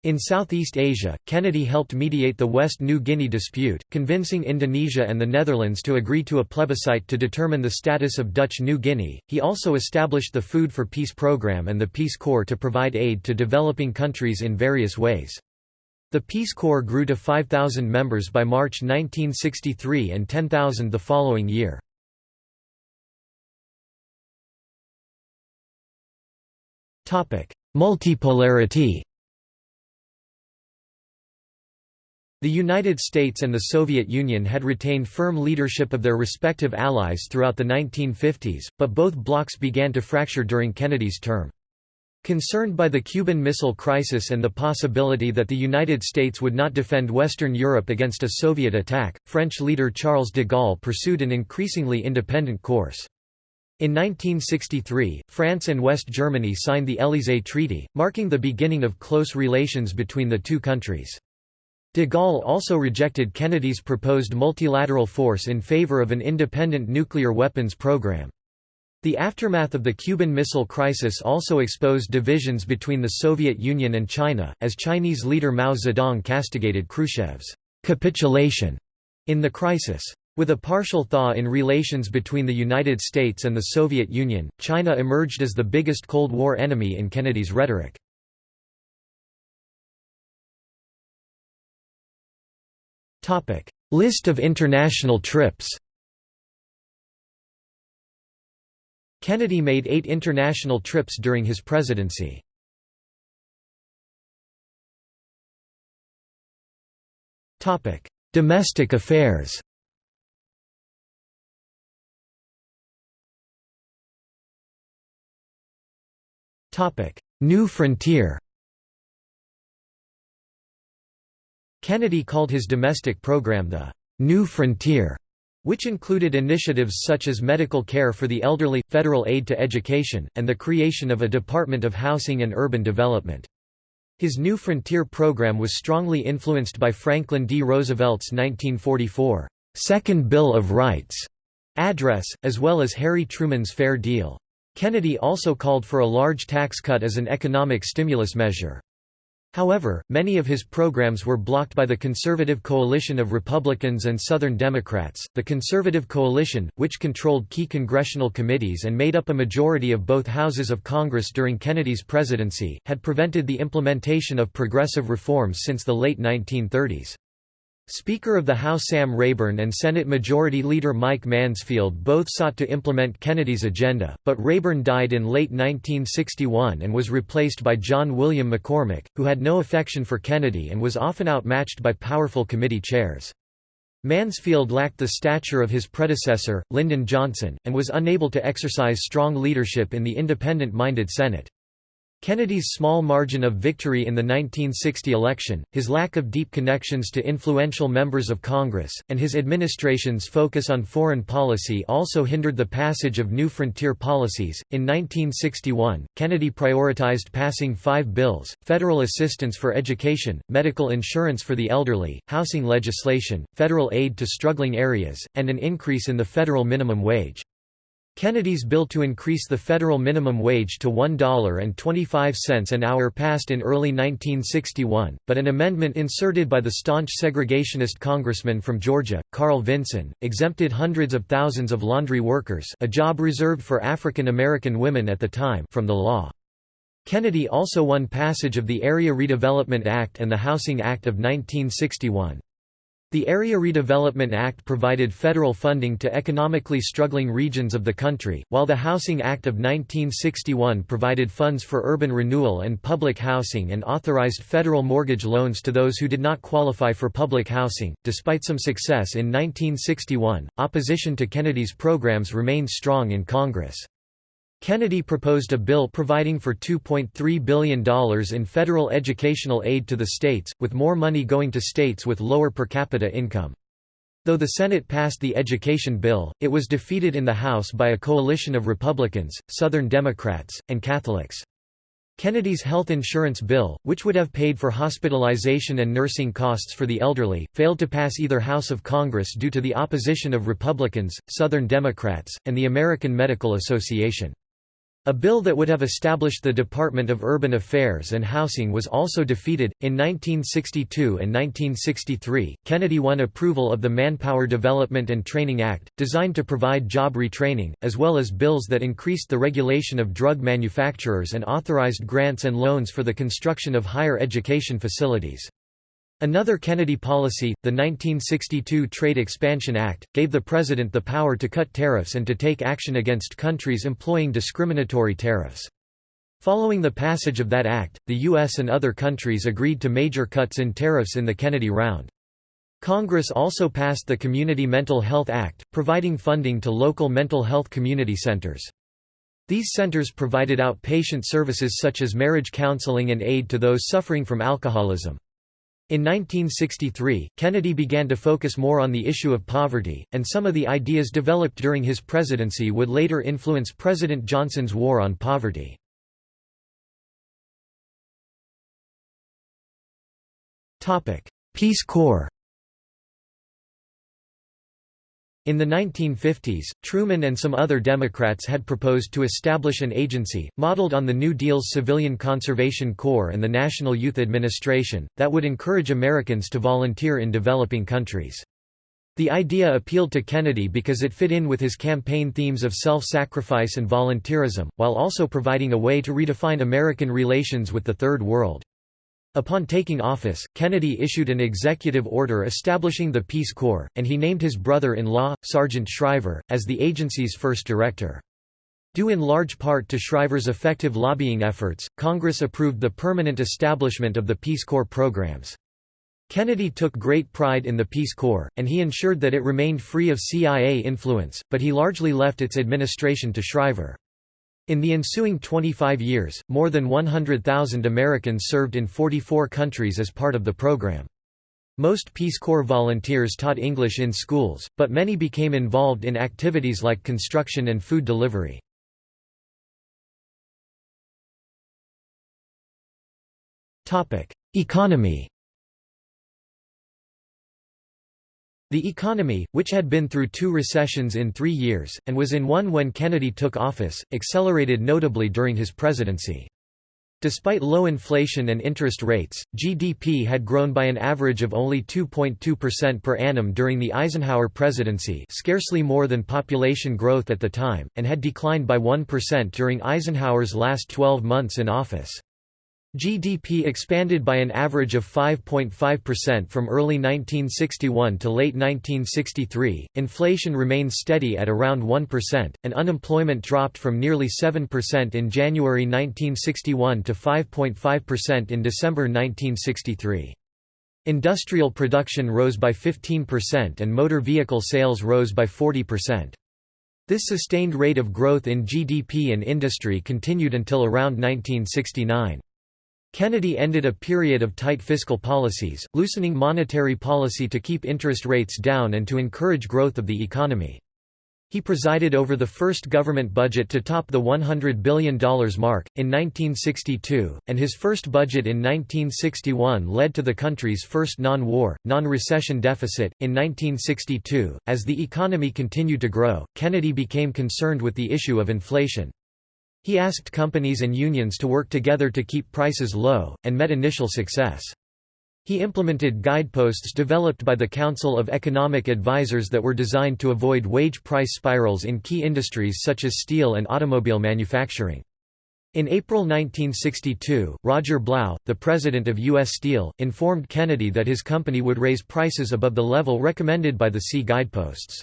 In Southeast Asia, Kennedy helped mediate the West New Guinea dispute, convincing Indonesia and the Netherlands to agree to a plebiscite to determine the status of Dutch New Guinea. He also established the Food for Peace program and the Peace Corps to provide aid to developing countries in various ways. The Peace Corps grew to 5,000 members by March 1963 and 10,000 the following year. Multipolarity The United States and the Soviet Union had retained firm leadership of their respective allies throughout the 1950s, but both blocs began to fracture during Kennedy's term. Concerned by the Cuban Missile Crisis and the possibility that the United States would not defend Western Europe against a Soviet attack, French leader Charles de Gaulle pursued an increasingly independent course. In 1963, France and West Germany signed the Élysée Treaty, marking the beginning of close relations between the two countries. De Gaulle also rejected Kennedy's proposed multilateral force in favor of an independent nuclear weapons program. The aftermath of the Cuban Missile Crisis also exposed divisions between the Soviet Union and China, as Chinese leader Mao Zedong castigated Khrushchev's capitulation in the crisis. With a partial thaw in relations between the United States and the Soviet Union, China emerged as the biggest Cold War enemy in Kennedy's rhetoric. List of international trips Kennedy made eight international trips during his presidency. Domestic affairs. New frontier. Kennedy called his domestic program the New Frontier which included initiatives such as medical care for the elderly, federal aid to education, and the creation of a Department of Housing and Urban Development. His New Frontier program was strongly influenced by Franklin D. Roosevelt's 1944 Second Bill of Rights address, as well as Harry Truman's Fair Deal. Kennedy also called for a large tax cut as an economic stimulus measure. However, many of his programs were blocked by the conservative coalition of Republicans and Southern Democrats. The conservative coalition, which controlled key congressional committees and made up a majority of both houses of Congress during Kennedy's presidency, had prevented the implementation of progressive reforms since the late 1930s. Speaker of the House Sam Rayburn and Senate Majority Leader Mike Mansfield both sought to implement Kennedy's agenda, but Rayburn died in late 1961 and was replaced by John William McCormack, who had no affection for Kennedy and was often outmatched by powerful committee chairs. Mansfield lacked the stature of his predecessor, Lyndon Johnson, and was unable to exercise strong leadership in the independent-minded Senate. Kennedy's small margin of victory in the 1960 election, his lack of deep connections to influential members of Congress, and his administration's focus on foreign policy also hindered the passage of new frontier policies. In 1961, Kennedy prioritized passing five bills federal assistance for education, medical insurance for the elderly, housing legislation, federal aid to struggling areas, and an increase in the federal minimum wage. Kennedy's bill to increase the federal minimum wage to $1.25 an hour passed in early 1961, but an amendment inserted by the staunch segregationist congressman from Georgia, Carl Vinson, exempted hundreds of thousands of laundry workers a job reserved for African American women at the time from the law. Kennedy also won passage of the Area Redevelopment Act and the Housing Act of 1961. The Area Redevelopment Act provided federal funding to economically struggling regions of the country, while the Housing Act of 1961 provided funds for urban renewal and public housing and authorized federal mortgage loans to those who did not qualify for public housing. Despite some success in 1961, opposition to Kennedy's programs remained strong in Congress. Kennedy proposed a bill providing for $2.3 billion in federal educational aid to the states, with more money going to states with lower per capita income. Though the Senate passed the education bill, it was defeated in the House by a coalition of Republicans, Southern Democrats, and Catholics. Kennedy's health insurance bill, which would have paid for hospitalization and nursing costs for the elderly, failed to pass either House of Congress due to the opposition of Republicans, Southern Democrats, and the American Medical Association. A bill that would have established the Department of Urban Affairs and Housing was also defeated. In 1962 and 1963, Kennedy won approval of the Manpower Development and Training Act, designed to provide job retraining, as well as bills that increased the regulation of drug manufacturers and authorized grants and loans for the construction of higher education facilities. Another Kennedy policy, the 1962 Trade Expansion Act, gave the President the power to cut tariffs and to take action against countries employing discriminatory tariffs. Following the passage of that act, the U.S. and other countries agreed to major cuts in tariffs in the Kennedy Round. Congress also passed the Community Mental Health Act, providing funding to local mental health community centers. These centers provided outpatient services such as marriage counseling and aid to those suffering from alcoholism. In 1963, Kennedy began to focus more on the issue of poverty, and some of the ideas developed during his presidency would later influence President Johnson's war on poverty. Peace Corps In the 1950s, Truman and some other Democrats had proposed to establish an agency, modeled on the New Deal's Civilian Conservation Corps and the National Youth Administration, that would encourage Americans to volunteer in developing countries. The idea appealed to Kennedy because it fit in with his campaign themes of self-sacrifice and volunteerism, while also providing a way to redefine American relations with the Third World. Upon taking office, Kennedy issued an executive order establishing the Peace Corps, and he named his brother-in-law, Sargent Shriver, as the agency's first director. Due in large part to Shriver's effective lobbying efforts, Congress approved the permanent establishment of the Peace Corps programs. Kennedy took great pride in the Peace Corps, and he ensured that it remained free of CIA influence, but he largely left its administration to Shriver. In the ensuing 25 years, more than 100,000 Americans served in 44 countries as part of the program. Most Peace Corps volunteers taught English in schools, but many became involved in activities like construction and food delivery. Economy The economy, which had been through two recessions in three years, and was in one when Kennedy took office, accelerated notably during his presidency. Despite low inflation and interest rates, GDP had grown by an average of only 2.2% per annum during the Eisenhower presidency scarcely more than population growth at the time, and had declined by 1% during Eisenhower's last 12 months in office. GDP expanded by an average of 5.5% from early 1961 to late 1963, inflation remained steady at around 1%, and unemployment dropped from nearly 7% in January 1961 to 5.5% in December 1963. Industrial production rose by 15% and motor vehicle sales rose by 40%. This sustained rate of growth in GDP and industry continued until around 1969. Kennedy ended a period of tight fiscal policies, loosening monetary policy to keep interest rates down and to encourage growth of the economy. He presided over the first government budget to top the $100 billion mark, in 1962, and his first budget in 1961 led to the country's first non-war, non-recession deficit. In 1962, as the economy continued to grow, Kennedy became concerned with the issue of inflation. He asked companies and unions to work together to keep prices low, and met initial success. He implemented guideposts developed by the Council of Economic Advisers that were designed to avoid wage price spirals in key industries such as steel and automobile manufacturing. In April 1962, Roger Blough, the president of U.S. Steel, informed Kennedy that his company would raise prices above the level recommended by the C guideposts.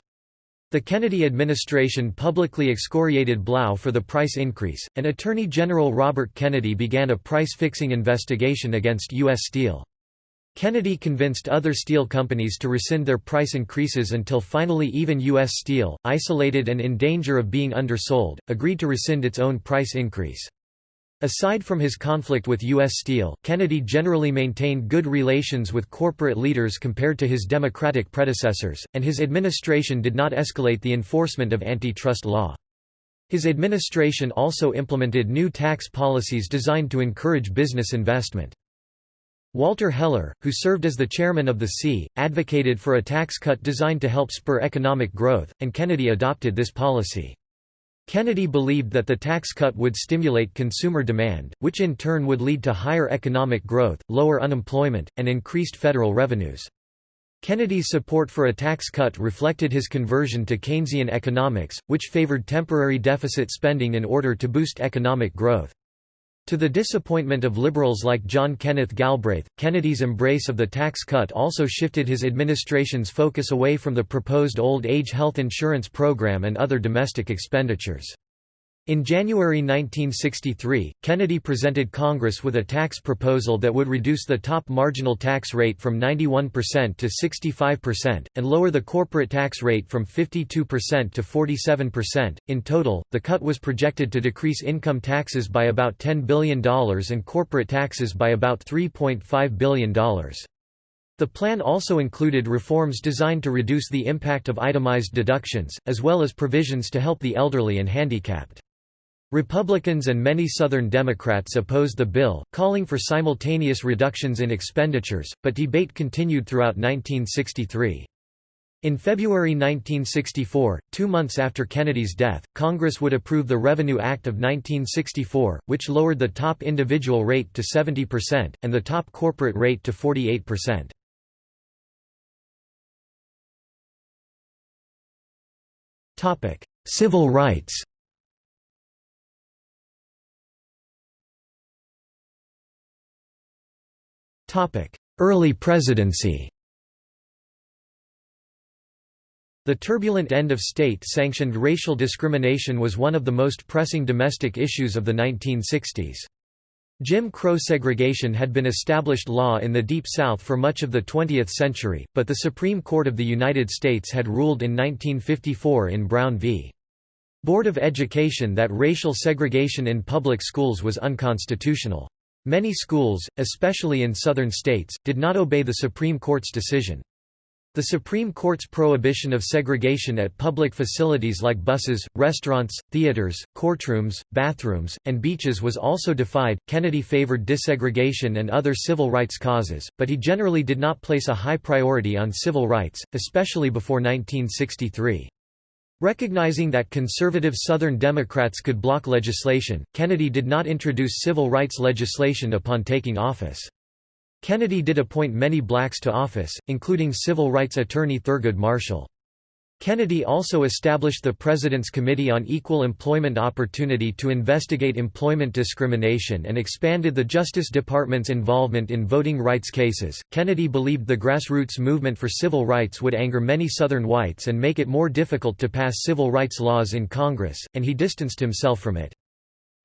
The Kennedy administration publicly excoriated Blough for the price increase, and Attorney General Robert Kennedy began a price-fixing investigation against U.S. Steel. Kennedy convinced other steel companies to rescind their price increases until finally even U.S. Steel, isolated and in danger of being undersold, agreed to rescind its own price increase. Aside from his conflict with U.S. Steel, Kennedy generally maintained good relations with corporate leaders compared to his Democratic predecessors, and his administration did not escalate the enforcement of antitrust law. His administration also implemented new tax policies designed to encourage business investment. Walter Heller, who served as the chairman of the C, advocated for a tax cut designed to help spur economic growth, and Kennedy adopted this policy. Kennedy believed that the tax cut would stimulate consumer demand, which in turn would lead to higher economic growth, lower unemployment, and increased federal revenues. Kennedy's support for a tax cut reflected his conversion to Keynesian economics, which favored temporary deficit spending in order to boost economic growth. To the disappointment of liberals like John Kenneth Galbraith, Kennedy's embrace of the tax cut also shifted his administration's focus away from the proposed old age health insurance program and other domestic expenditures. In January 1963, Kennedy presented Congress with a tax proposal that would reduce the top marginal tax rate from 91% to 65%, and lower the corporate tax rate from 52% to 47%. In total, the cut was projected to decrease income taxes by about $10 billion and corporate taxes by about $3.5 billion. The plan also included reforms designed to reduce the impact of itemized deductions, as well as provisions to help the elderly and handicapped. Republicans and many Southern Democrats opposed the bill, calling for simultaneous reductions in expenditures, but debate continued throughout 1963. In February 1964, two months after Kennedy's death, Congress would approve the Revenue Act of 1964, which lowered the top individual rate to 70%, and the top corporate rate to 48%. Civil rights Early presidency The turbulent end of state-sanctioned racial discrimination was one of the most pressing domestic issues of the 1960s. Jim Crow segregation had been established law in the Deep South for much of the 20th century, but the Supreme Court of the United States had ruled in 1954 in Brown v. Board of Education that racial segregation in public schools was unconstitutional. Many schools, especially in southern states, did not obey the Supreme Court's decision. The Supreme Court's prohibition of segregation at public facilities like buses, restaurants, theaters, courtrooms, bathrooms, and beaches was also defied. Kennedy favored desegregation and other civil rights causes, but he generally did not place a high priority on civil rights, especially before 1963. Recognizing that conservative Southern Democrats could block legislation, Kennedy did not introduce civil rights legislation upon taking office. Kennedy did appoint many blacks to office, including civil rights attorney Thurgood Marshall. Kennedy also established the President's Committee on Equal Employment Opportunity to investigate employment discrimination and expanded the Justice Department's involvement in voting rights cases. Kennedy believed the grassroots movement for civil rights would anger many Southern whites and make it more difficult to pass civil rights laws in Congress, and he distanced himself from it.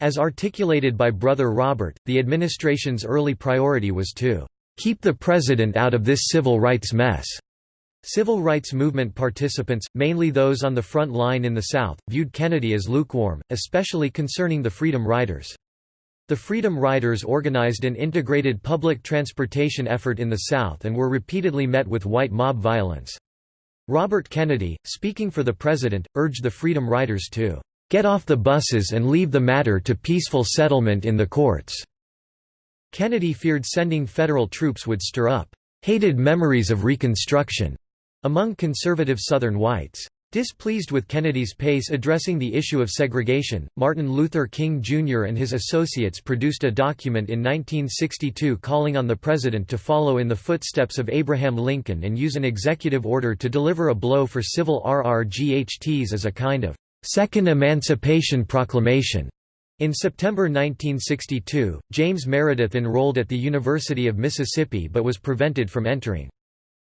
As articulated by Brother Robert, the administration's early priority was to keep the President out of this civil rights mess. Civil rights movement participants, mainly those on the front line in the South, viewed Kennedy as lukewarm, especially concerning the Freedom Riders. The Freedom Riders organized an integrated public transportation effort in the South and were repeatedly met with white mob violence. Robert Kennedy, speaking for the President, urged the Freedom Riders to "...get off the buses and leave the matter to peaceful settlement in the courts." Kennedy feared sending federal troops would stir up "...hated memories of Reconstruction." Among conservative Southern whites. Displeased with Kennedy's pace addressing the issue of segregation, Martin Luther King Jr. and his associates produced a document in 1962 calling on the president to follow in the footsteps of Abraham Lincoln and use an executive order to deliver a blow for civil RRGHTs as a kind of Second Emancipation Proclamation. In September 1962, James Meredith enrolled at the University of Mississippi but was prevented from entering.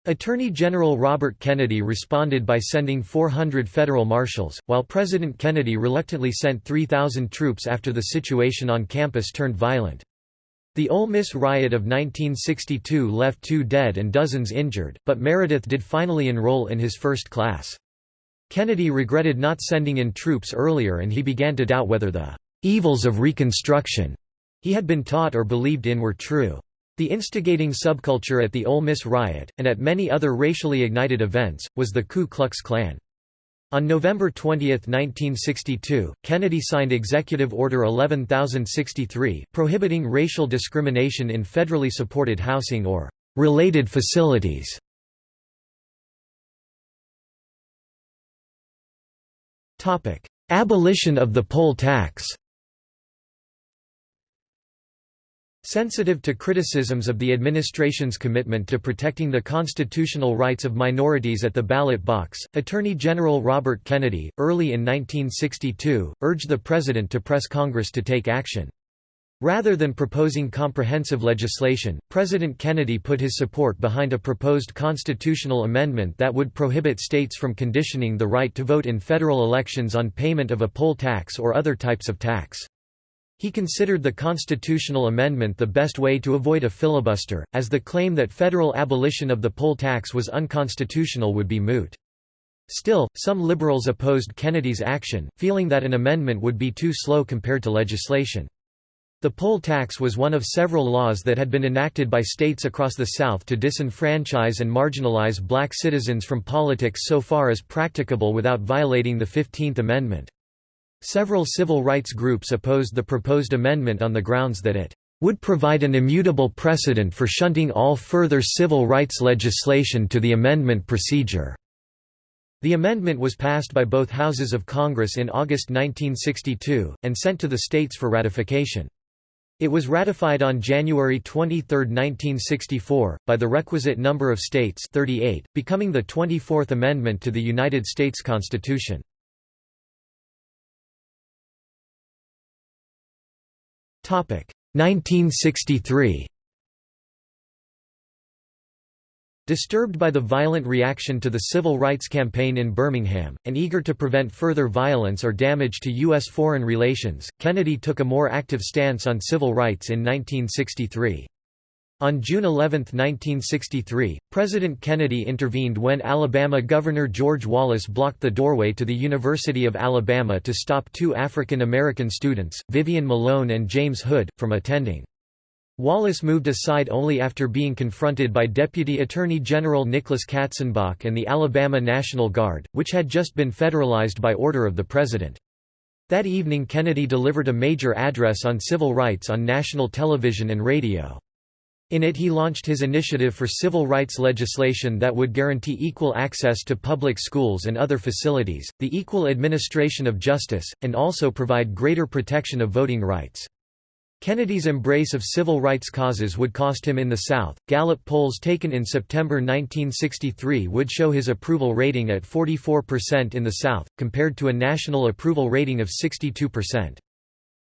Attorney General Robert Kennedy responded by sending 400 federal marshals, while President Kennedy reluctantly sent 3,000 troops after the situation on campus turned violent. The Ole Miss riot of 1962 left two dead and dozens injured, but Meredith did finally enroll in his first class. Kennedy regretted not sending in troops earlier and he began to doubt whether the evils of Reconstruction he had been taught or believed in were true. The instigating subculture at the Ole Miss riot, and at many other racially ignited events, was the Ku Klux Klan. On November 20, 1962, Kennedy signed Executive Order 11063, prohibiting racial discrimination in federally supported housing or related facilities. Abolition of the poll tax Sensitive to criticisms of the administration's commitment to protecting the constitutional rights of minorities at the ballot box, Attorney General Robert Kennedy, early in 1962, urged the President to press Congress to take action. Rather than proposing comprehensive legislation, President Kennedy put his support behind a proposed constitutional amendment that would prohibit states from conditioning the right to vote in federal elections on payment of a poll tax or other types of tax. He considered the constitutional amendment the best way to avoid a filibuster, as the claim that federal abolition of the poll tax was unconstitutional would be moot. Still, some liberals opposed Kennedy's action, feeling that an amendment would be too slow compared to legislation. The poll tax was one of several laws that had been enacted by states across the South to disenfranchise and marginalize black citizens from politics so far as practicable without violating the Fifteenth Amendment. Several civil rights groups opposed the proposed amendment on the grounds that it would provide an immutable precedent for shunting all further civil rights legislation to the amendment procedure. The amendment was passed by both houses of Congress in August 1962, and sent to the states for ratification. It was ratified on January 23, 1964, by the requisite number of states 38, becoming the 24th Amendment to the United States Constitution. 1963 Disturbed by the violent reaction to the civil rights campaign in Birmingham, and eager to prevent further violence or damage to U.S. foreign relations, Kennedy took a more active stance on civil rights in 1963. On June 11, 1963, President Kennedy intervened when Alabama Governor George Wallace blocked the doorway to the University of Alabama to stop two African American students, Vivian Malone and James Hood, from attending. Wallace moved aside only after being confronted by Deputy Attorney General Nicholas Katzenbach and the Alabama National Guard, which had just been federalized by order of the President. That evening Kennedy delivered a major address on civil rights on national television and radio. In it he launched his initiative for civil rights legislation that would guarantee equal access to public schools and other facilities, the equal administration of justice, and also provide greater protection of voting rights. Kennedy's embrace of civil rights causes would cost him in the South. Gallup polls taken in September 1963 would show his approval rating at 44% in the South, compared to a national approval rating of 62%.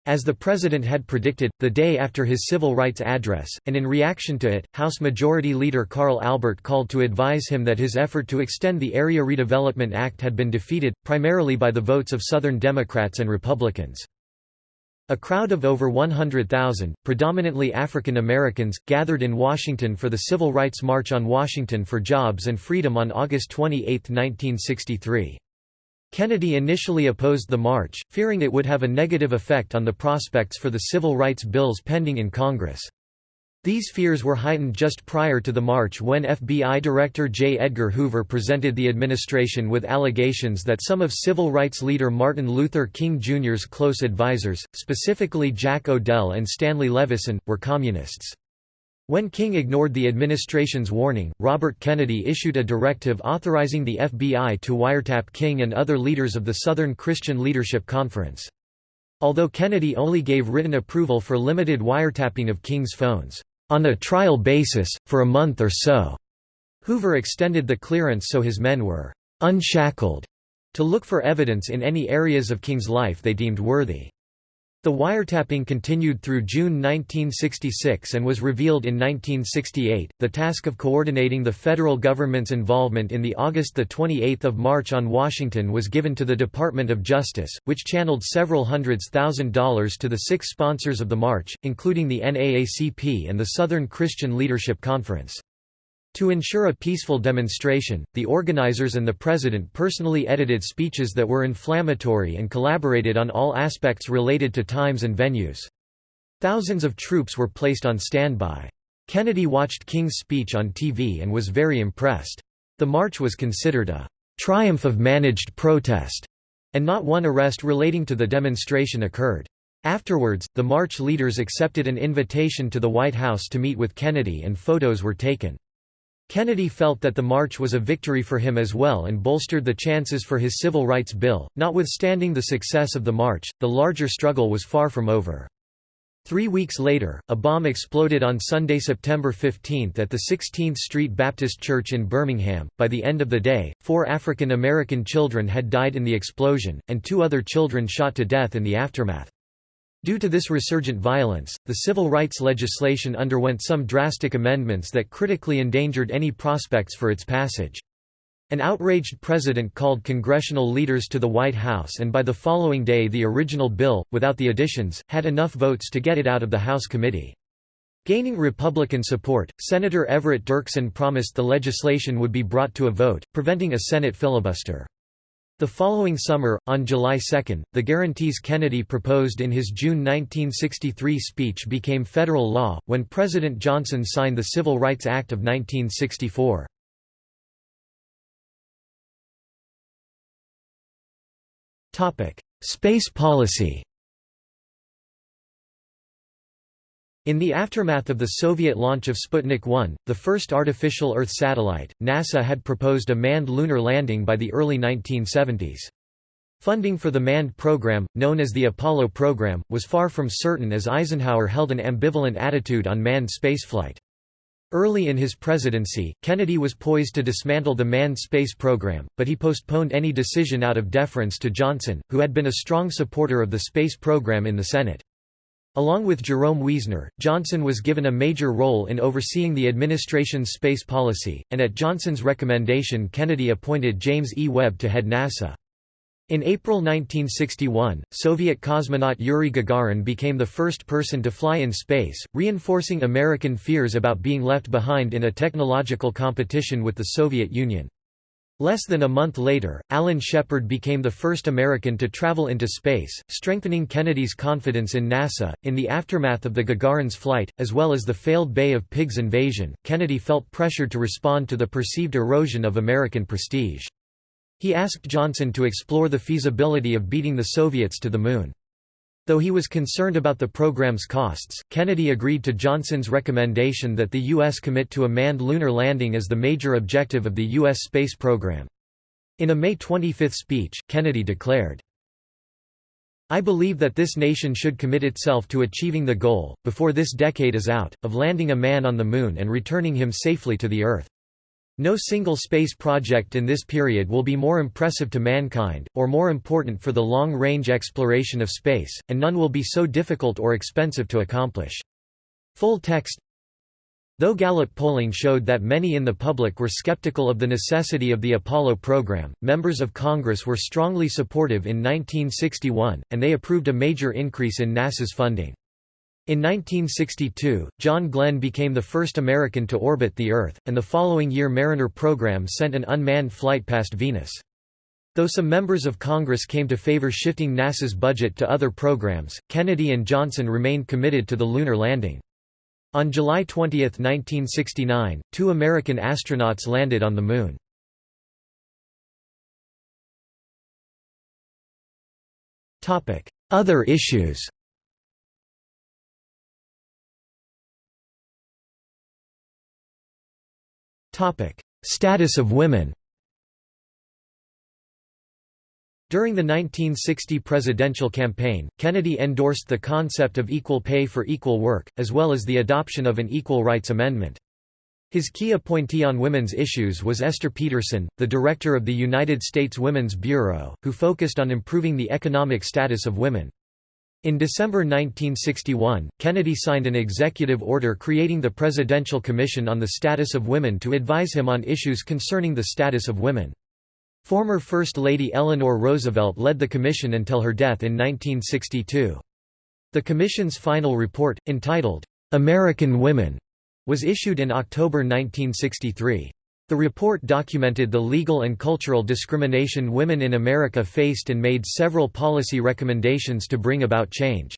As the president had predicted, the day after his civil rights address, and in reaction to it, House Majority Leader Carl Albert called to advise him that his effort to extend the Area Redevelopment Act had been defeated, primarily by the votes of Southern Democrats and Republicans. A crowd of over 100,000, predominantly African Americans, gathered in Washington for the Civil Rights March on Washington for Jobs and Freedom on August 28, 1963. Kennedy initially opposed the march, fearing it would have a negative effect on the prospects for the civil rights bills pending in Congress. These fears were heightened just prior to the march when FBI Director J. Edgar Hoover presented the administration with allegations that some of civil rights leader Martin Luther King Jr.'s close advisers, specifically Jack O'Dell and Stanley Levison, were communists. When King ignored the administration's warning, Robert Kennedy issued a directive authorizing the FBI to wiretap King and other leaders of the Southern Christian Leadership Conference. Although Kennedy only gave written approval for limited wiretapping of King's phones, "...on a trial basis, for a month or so," Hoover extended the clearance so his men were "...unshackled," to look for evidence in any areas of King's life they deemed worthy. The wiretapping continued through June 1966 and was revealed in 1968. The task of coordinating the federal government's involvement in the August 28 March on Washington was given to the Department of Justice, which channeled several hundreds thousand dollars to the six sponsors of the march, including the NAACP and the Southern Christian Leadership Conference. To ensure a peaceful demonstration, the organizers and the president personally edited speeches that were inflammatory and collaborated on all aspects related to times and venues. Thousands of troops were placed on standby. Kennedy watched King's speech on TV and was very impressed. The march was considered a triumph of managed protest, and not one arrest relating to the demonstration occurred. Afterwards, the march leaders accepted an invitation to the White House to meet with Kennedy and photos were taken. Kennedy felt that the march was a victory for him as well and bolstered the chances for his civil rights bill. Notwithstanding the success of the march, the larger struggle was far from over. Three weeks later, a bomb exploded on Sunday, September 15 at the 16th Street Baptist Church in Birmingham. By the end of the day, four African American children had died in the explosion, and two other children shot to death in the aftermath. Due to this resurgent violence, the civil rights legislation underwent some drastic amendments that critically endangered any prospects for its passage. An outraged president called congressional leaders to the White House and by the following day the original bill, without the additions, had enough votes to get it out of the House committee. Gaining Republican support, Senator Everett Dirksen promised the legislation would be brought to a vote, preventing a Senate filibuster. The following summer, on July 2, the guarantees Kennedy proposed in his June 1963 speech became federal law, when President Johnson signed the Civil Rights Act of 1964. Space policy In the aftermath of the Soviet launch of Sputnik 1, the first artificial Earth satellite, NASA had proposed a manned lunar landing by the early 1970s. Funding for the manned program, known as the Apollo program, was far from certain as Eisenhower held an ambivalent attitude on manned spaceflight. Early in his presidency, Kennedy was poised to dismantle the manned space program, but he postponed any decision out of deference to Johnson, who had been a strong supporter of the space program in the Senate. Along with Jerome Wiesner, Johnson was given a major role in overseeing the administration's space policy, and at Johnson's recommendation Kennedy appointed James E. Webb to head NASA. In April 1961, Soviet cosmonaut Yuri Gagarin became the first person to fly in space, reinforcing American fears about being left behind in a technological competition with the Soviet Union. Less than a month later, Alan Shepard became the first American to travel into space, strengthening Kennedy's confidence in NASA. In the aftermath of the Gagarin's flight, as well as the failed Bay of Pigs invasion, Kennedy felt pressured to respond to the perceived erosion of American prestige. He asked Johnson to explore the feasibility of beating the Soviets to the Moon. Though he was concerned about the program's costs, Kennedy agreed to Johnson's recommendation that the U.S. commit to a manned lunar landing as the major objective of the U.S. space program. In a May 25 speech, Kennedy declared, I believe that this nation should commit itself to achieving the goal, before this decade is out, of landing a man on the Moon and returning him safely to the Earth. No single space project in this period will be more impressive to mankind, or more important for the long-range exploration of space, and none will be so difficult or expensive to accomplish. Full text Though Gallup polling showed that many in the public were skeptical of the necessity of the Apollo program, members of Congress were strongly supportive in 1961, and they approved a major increase in NASA's funding. In 1962, John Glenn became the first American to orbit the Earth, and the following year Mariner program sent an unmanned flight past Venus. Though some members of Congress came to favor shifting NASA's budget to other programs, Kennedy and Johnson remained committed to the lunar landing. On July 20, 1969, two American astronauts landed on the Moon. Other issues Status of women During the 1960 presidential campaign, Kennedy endorsed the concept of equal pay for equal work, as well as the adoption of an Equal Rights Amendment. His key appointee on women's issues was Esther Peterson, the director of the United States Women's Bureau, who focused on improving the economic status of women. In December 1961, Kennedy signed an executive order creating the Presidential Commission on the Status of Women to advise him on issues concerning the status of women. Former First Lady Eleanor Roosevelt led the commission until her death in 1962. The commission's final report, entitled, "'American Women' was issued in October 1963. The report documented the legal and cultural discrimination women in America faced and made several policy recommendations to bring about change.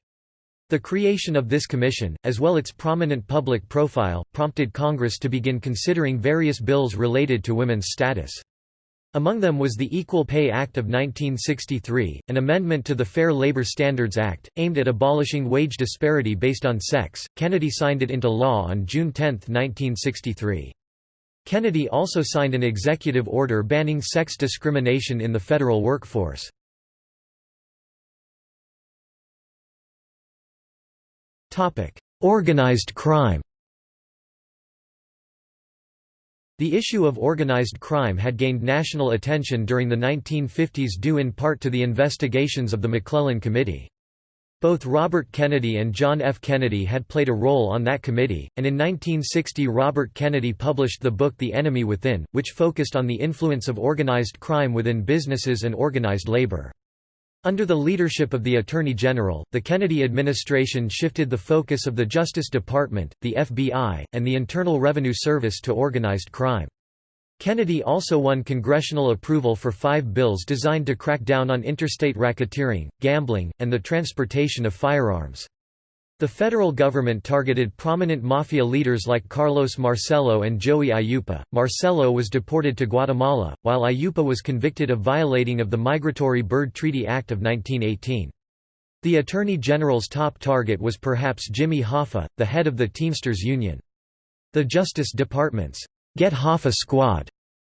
The creation of this commission, as well as its prominent public profile, prompted Congress to begin considering various bills related to women's status. Among them was the Equal Pay Act of 1963, an amendment to the Fair Labor Standards Act, aimed at abolishing wage disparity based on sex. Kennedy signed it into law on June 10, 1963. Kennedy also signed an executive order banning sex discrimination in the federal workforce. Organized crime The issue of organized crime had gained national attention during the 1950s due in part to the investigations of the McClellan Committee. Both Robert Kennedy and John F. Kennedy had played a role on that committee, and in 1960 Robert Kennedy published the book The Enemy Within, which focused on the influence of organized crime within businesses and organized labor. Under the leadership of the Attorney General, the Kennedy administration shifted the focus of the Justice Department, the FBI, and the Internal Revenue Service to organized crime. Kennedy also won congressional approval for five bills designed to crack down on interstate racketeering, gambling, and the transportation of firearms. The federal government targeted prominent mafia leaders like Carlos Marcello and Joey Aiuppa. Marcello was deported to Guatemala, while Aiuppa was convicted of violating of the Migratory Bird Treaty Act of 1918. The Attorney General's top target was perhaps Jimmy Hoffa, the head of the Teamsters Union. The Justice Department's Get Hoffa Squad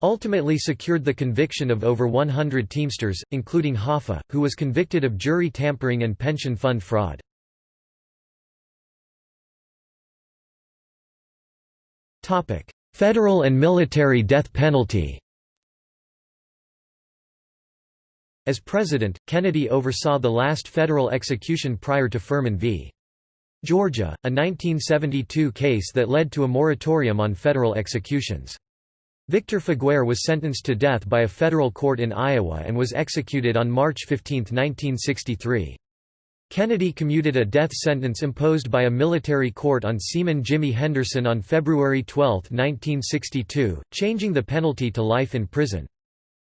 ultimately secured the conviction of over 100 Teamsters, including Hoffa, who was convicted of jury tampering and pension fund fraud. Federal and military death penalty As president, Kennedy oversaw the last federal execution prior to Furman v. Georgia, a 1972 case that led to a moratorium on federal executions. Victor Feguer was sentenced to death by a federal court in Iowa and was executed on March 15, 1963. Kennedy commuted a death sentence imposed by a military court on Seaman Jimmy Henderson on February 12, 1962, changing the penalty to life in prison.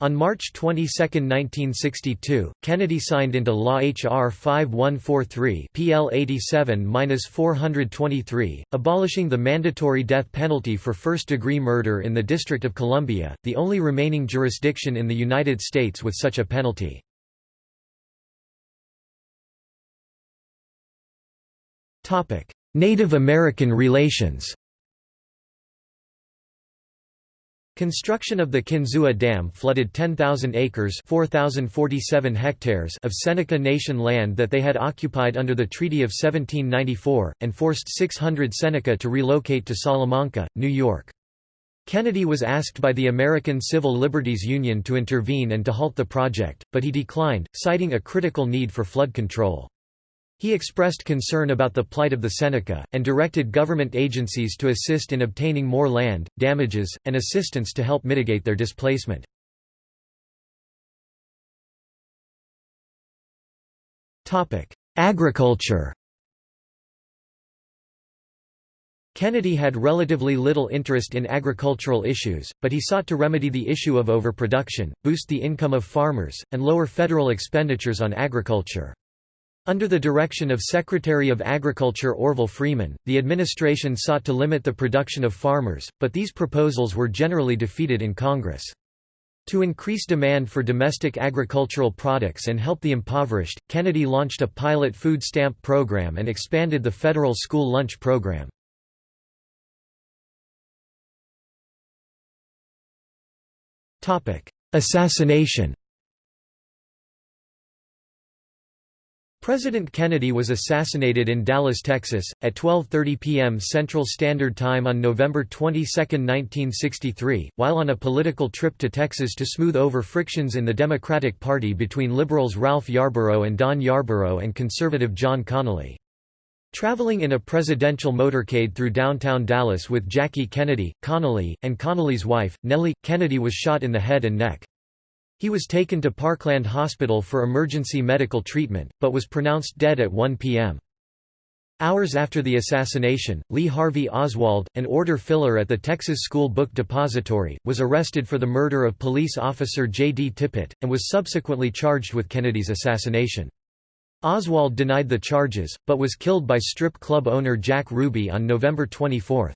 On March 22, 1962, Kennedy signed into law H.R. 5143 PL 87-423, abolishing the mandatory death penalty for first-degree murder in the District of Columbia, the only remaining jurisdiction in the United States with such a penalty. Native American relations Construction of the Kinzua Dam flooded 10,000 acres 4,047 hectares of Seneca Nation land that they had occupied under the Treaty of 1794, and forced 600 Seneca to relocate to Salamanca, New York. Kennedy was asked by the American Civil Liberties Union to intervene and to halt the project, but he declined, citing a critical need for flood control. He expressed concern about the plight of the Seneca, and directed government agencies to assist in obtaining more land, damages, and assistance to help mitigate their displacement. Agriculture Kennedy had relatively little interest in agricultural issues, but he sought to remedy the issue of overproduction, boost the income of farmers, and lower federal expenditures on agriculture. Under the direction of Secretary of Agriculture Orville Freeman, the administration sought to limit the production of farmers, but these proposals were generally defeated in Congress. To increase demand for domestic agricultural products and help the impoverished, Kennedy launched a pilot food stamp program and expanded the federal school lunch program. Assassination President Kennedy was assassinated in Dallas, Texas, at 12.30 p.m. Central Standard Time on November 22, 1963, while on a political trip to Texas to smooth over frictions in the Democratic Party between liberals Ralph Yarborough and Don Yarborough and conservative John Connally. Traveling in a presidential motorcade through downtown Dallas with Jackie Kennedy, Connally, and Connally's wife, Nellie, Kennedy was shot in the head and neck. He was taken to Parkland Hospital for emergency medical treatment, but was pronounced dead at 1 p.m. Hours after the assassination, Lee Harvey Oswald, an order filler at the Texas School Book Depository, was arrested for the murder of police officer J. D. Tippit, and was subsequently charged with Kennedy's assassination. Oswald denied the charges, but was killed by strip club owner Jack Ruby on November 24.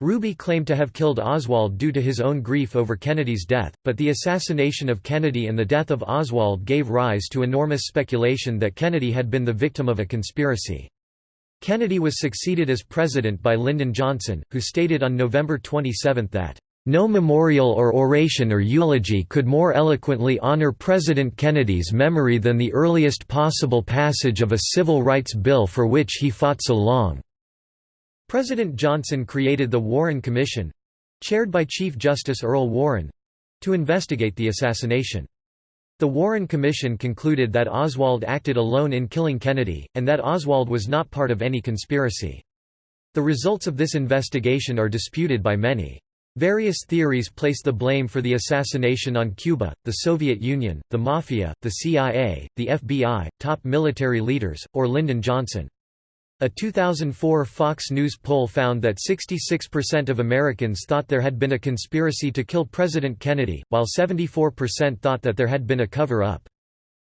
Ruby claimed to have killed Oswald due to his own grief over Kennedy's death, but the assassination of Kennedy and the death of Oswald gave rise to enormous speculation that Kennedy had been the victim of a conspiracy. Kennedy was succeeded as president by Lyndon Johnson, who stated on November 27 that, "...no memorial or oration or eulogy could more eloquently honor President Kennedy's memory than the earliest possible passage of a civil rights bill for which he fought so long." President Johnson created the Warren Commission—chaired by Chief Justice Earl Warren—to investigate the assassination. The Warren Commission concluded that Oswald acted alone in killing Kennedy, and that Oswald was not part of any conspiracy. The results of this investigation are disputed by many. Various theories place the blame for the assassination on Cuba, the Soviet Union, the Mafia, the CIA, the FBI, top military leaders, or Lyndon Johnson. A 2004 Fox News poll found that 66% of Americans thought there had been a conspiracy to kill President Kennedy, while 74% thought that there had been a cover-up.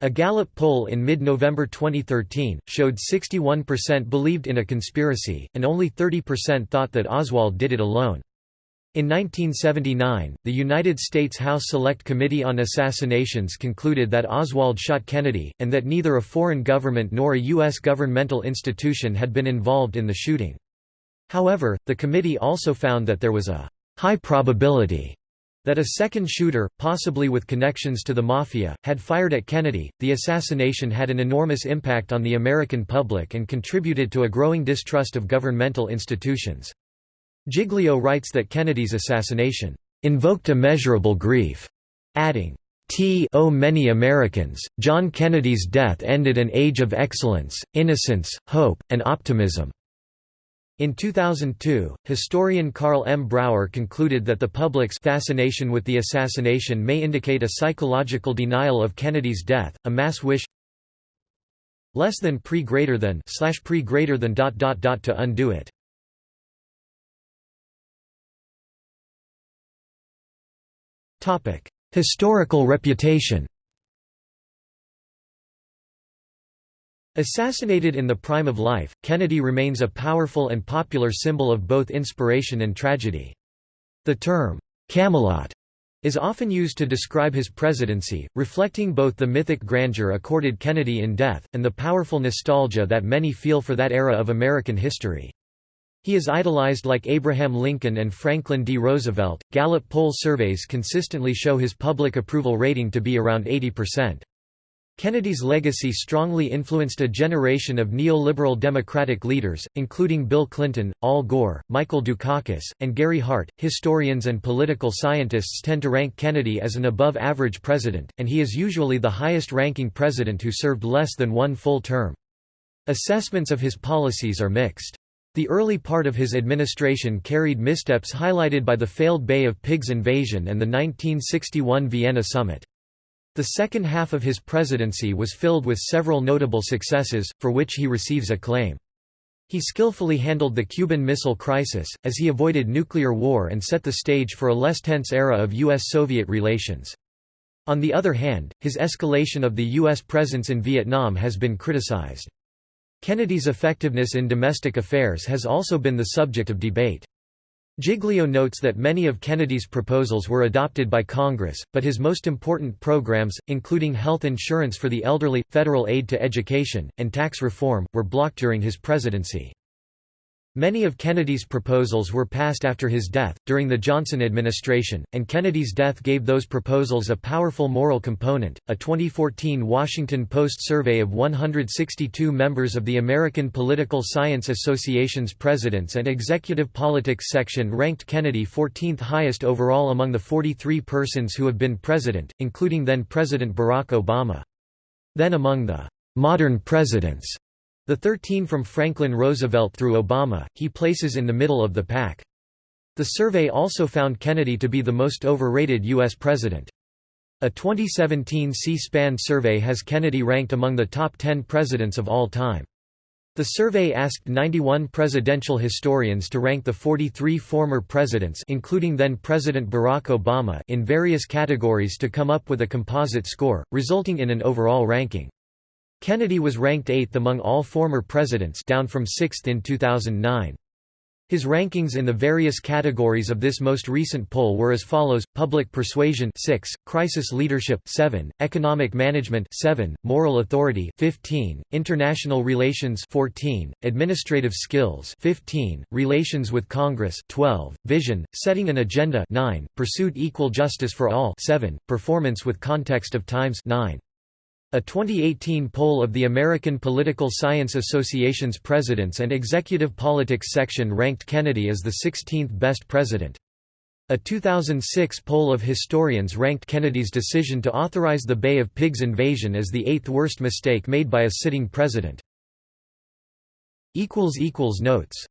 A Gallup poll in mid-November 2013, showed 61% believed in a conspiracy, and only 30% thought that Oswald did it alone. In 1979, the United States House Select Committee on Assassinations concluded that Oswald shot Kennedy, and that neither a foreign government nor a U.S. governmental institution had been involved in the shooting. However, the committee also found that there was a high probability that a second shooter, possibly with connections to the Mafia, had fired at Kennedy. The assassination had an enormous impact on the American public and contributed to a growing distrust of governmental institutions. Giglio writes that Kennedy's assassination invoked immeasurable grief, adding, T o many Americans, John Kennedy's death ended an age of excellence, innocence, hope, and optimism. In 2002, historian Carl M. Brauer concluded that the public's fascination with the assassination may indicate a psychological denial of Kennedy's death, a mass wish less than pre greater than slash pre greater than dot dot dot to undo it. Historical reputation Assassinated in the prime of life, Kennedy remains a powerful and popular symbol of both inspiration and tragedy. The term, Camelot, is often used to describe his presidency, reflecting both the mythic grandeur accorded Kennedy in death, and the powerful nostalgia that many feel for that era of American history. He is idolized like Abraham Lincoln and Franklin D. Roosevelt. Gallup poll surveys consistently show his public approval rating to be around 80%. Kennedy's legacy strongly influenced a generation of neoliberal Democratic leaders, including Bill Clinton, Al Gore, Michael Dukakis, and Gary Hart. Historians and political scientists tend to rank Kennedy as an above average president, and he is usually the highest ranking president who served less than one full term. Assessments of his policies are mixed. The early part of his administration carried missteps highlighted by the failed Bay of Pigs invasion and the 1961 Vienna summit. The second half of his presidency was filled with several notable successes, for which he receives acclaim. He skillfully handled the Cuban Missile Crisis, as he avoided nuclear war and set the stage for a less tense era of U.S.-Soviet relations. On the other hand, his escalation of the U.S. presence in Vietnam has been criticized. Kennedy's effectiveness in domestic affairs has also been the subject of debate. Giglio notes that many of Kennedy's proposals were adopted by Congress, but his most important programs, including health insurance for the elderly, federal aid to education, and tax reform, were blocked during his presidency. Many of Kennedy's proposals were passed after his death, during the Johnson administration, and Kennedy's death gave those proposals a powerful moral component. A 2014 Washington Post survey of 162 members of the American Political Science Association's Presidents and Executive Politics section ranked Kennedy 14th highest overall among the 43 persons who have been president, including then President Barack Obama. Then among the modern presidents, the 13 from Franklin Roosevelt through Obama, he places in the middle of the pack. The survey also found Kennedy to be the most overrated U.S. president. A 2017 C-SPAN survey has Kennedy ranked among the top 10 presidents of all time. The survey asked 91 presidential historians to rank the 43 former presidents including then-President Barack Obama in various categories to come up with a composite score, resulting in an overall ranking. Kennedy was ranked eighth among all former presidents down from sixth in 2009. His rankings in the various categories of this most recent poll were as follows: Public Persuasion 6, Crisis Leadership 7, Economic Management 7, Moral Authority 15, International Relations 14, Administrative Skills 15, Relations with Congress 12, Vision, Setting an Agenda 9, Pursued Equal Justice for All 7, Performance with Context of Times 9. A 2018 poll of the American Political Science Association's Presidents and Executive Politics section ranked Kennedy as the 16th best president. A 2006 poll of historians ranked Kennedy's decision to authorize the Bay of Pigs invasion as the eighth worst mistake made by a sitting president. Notes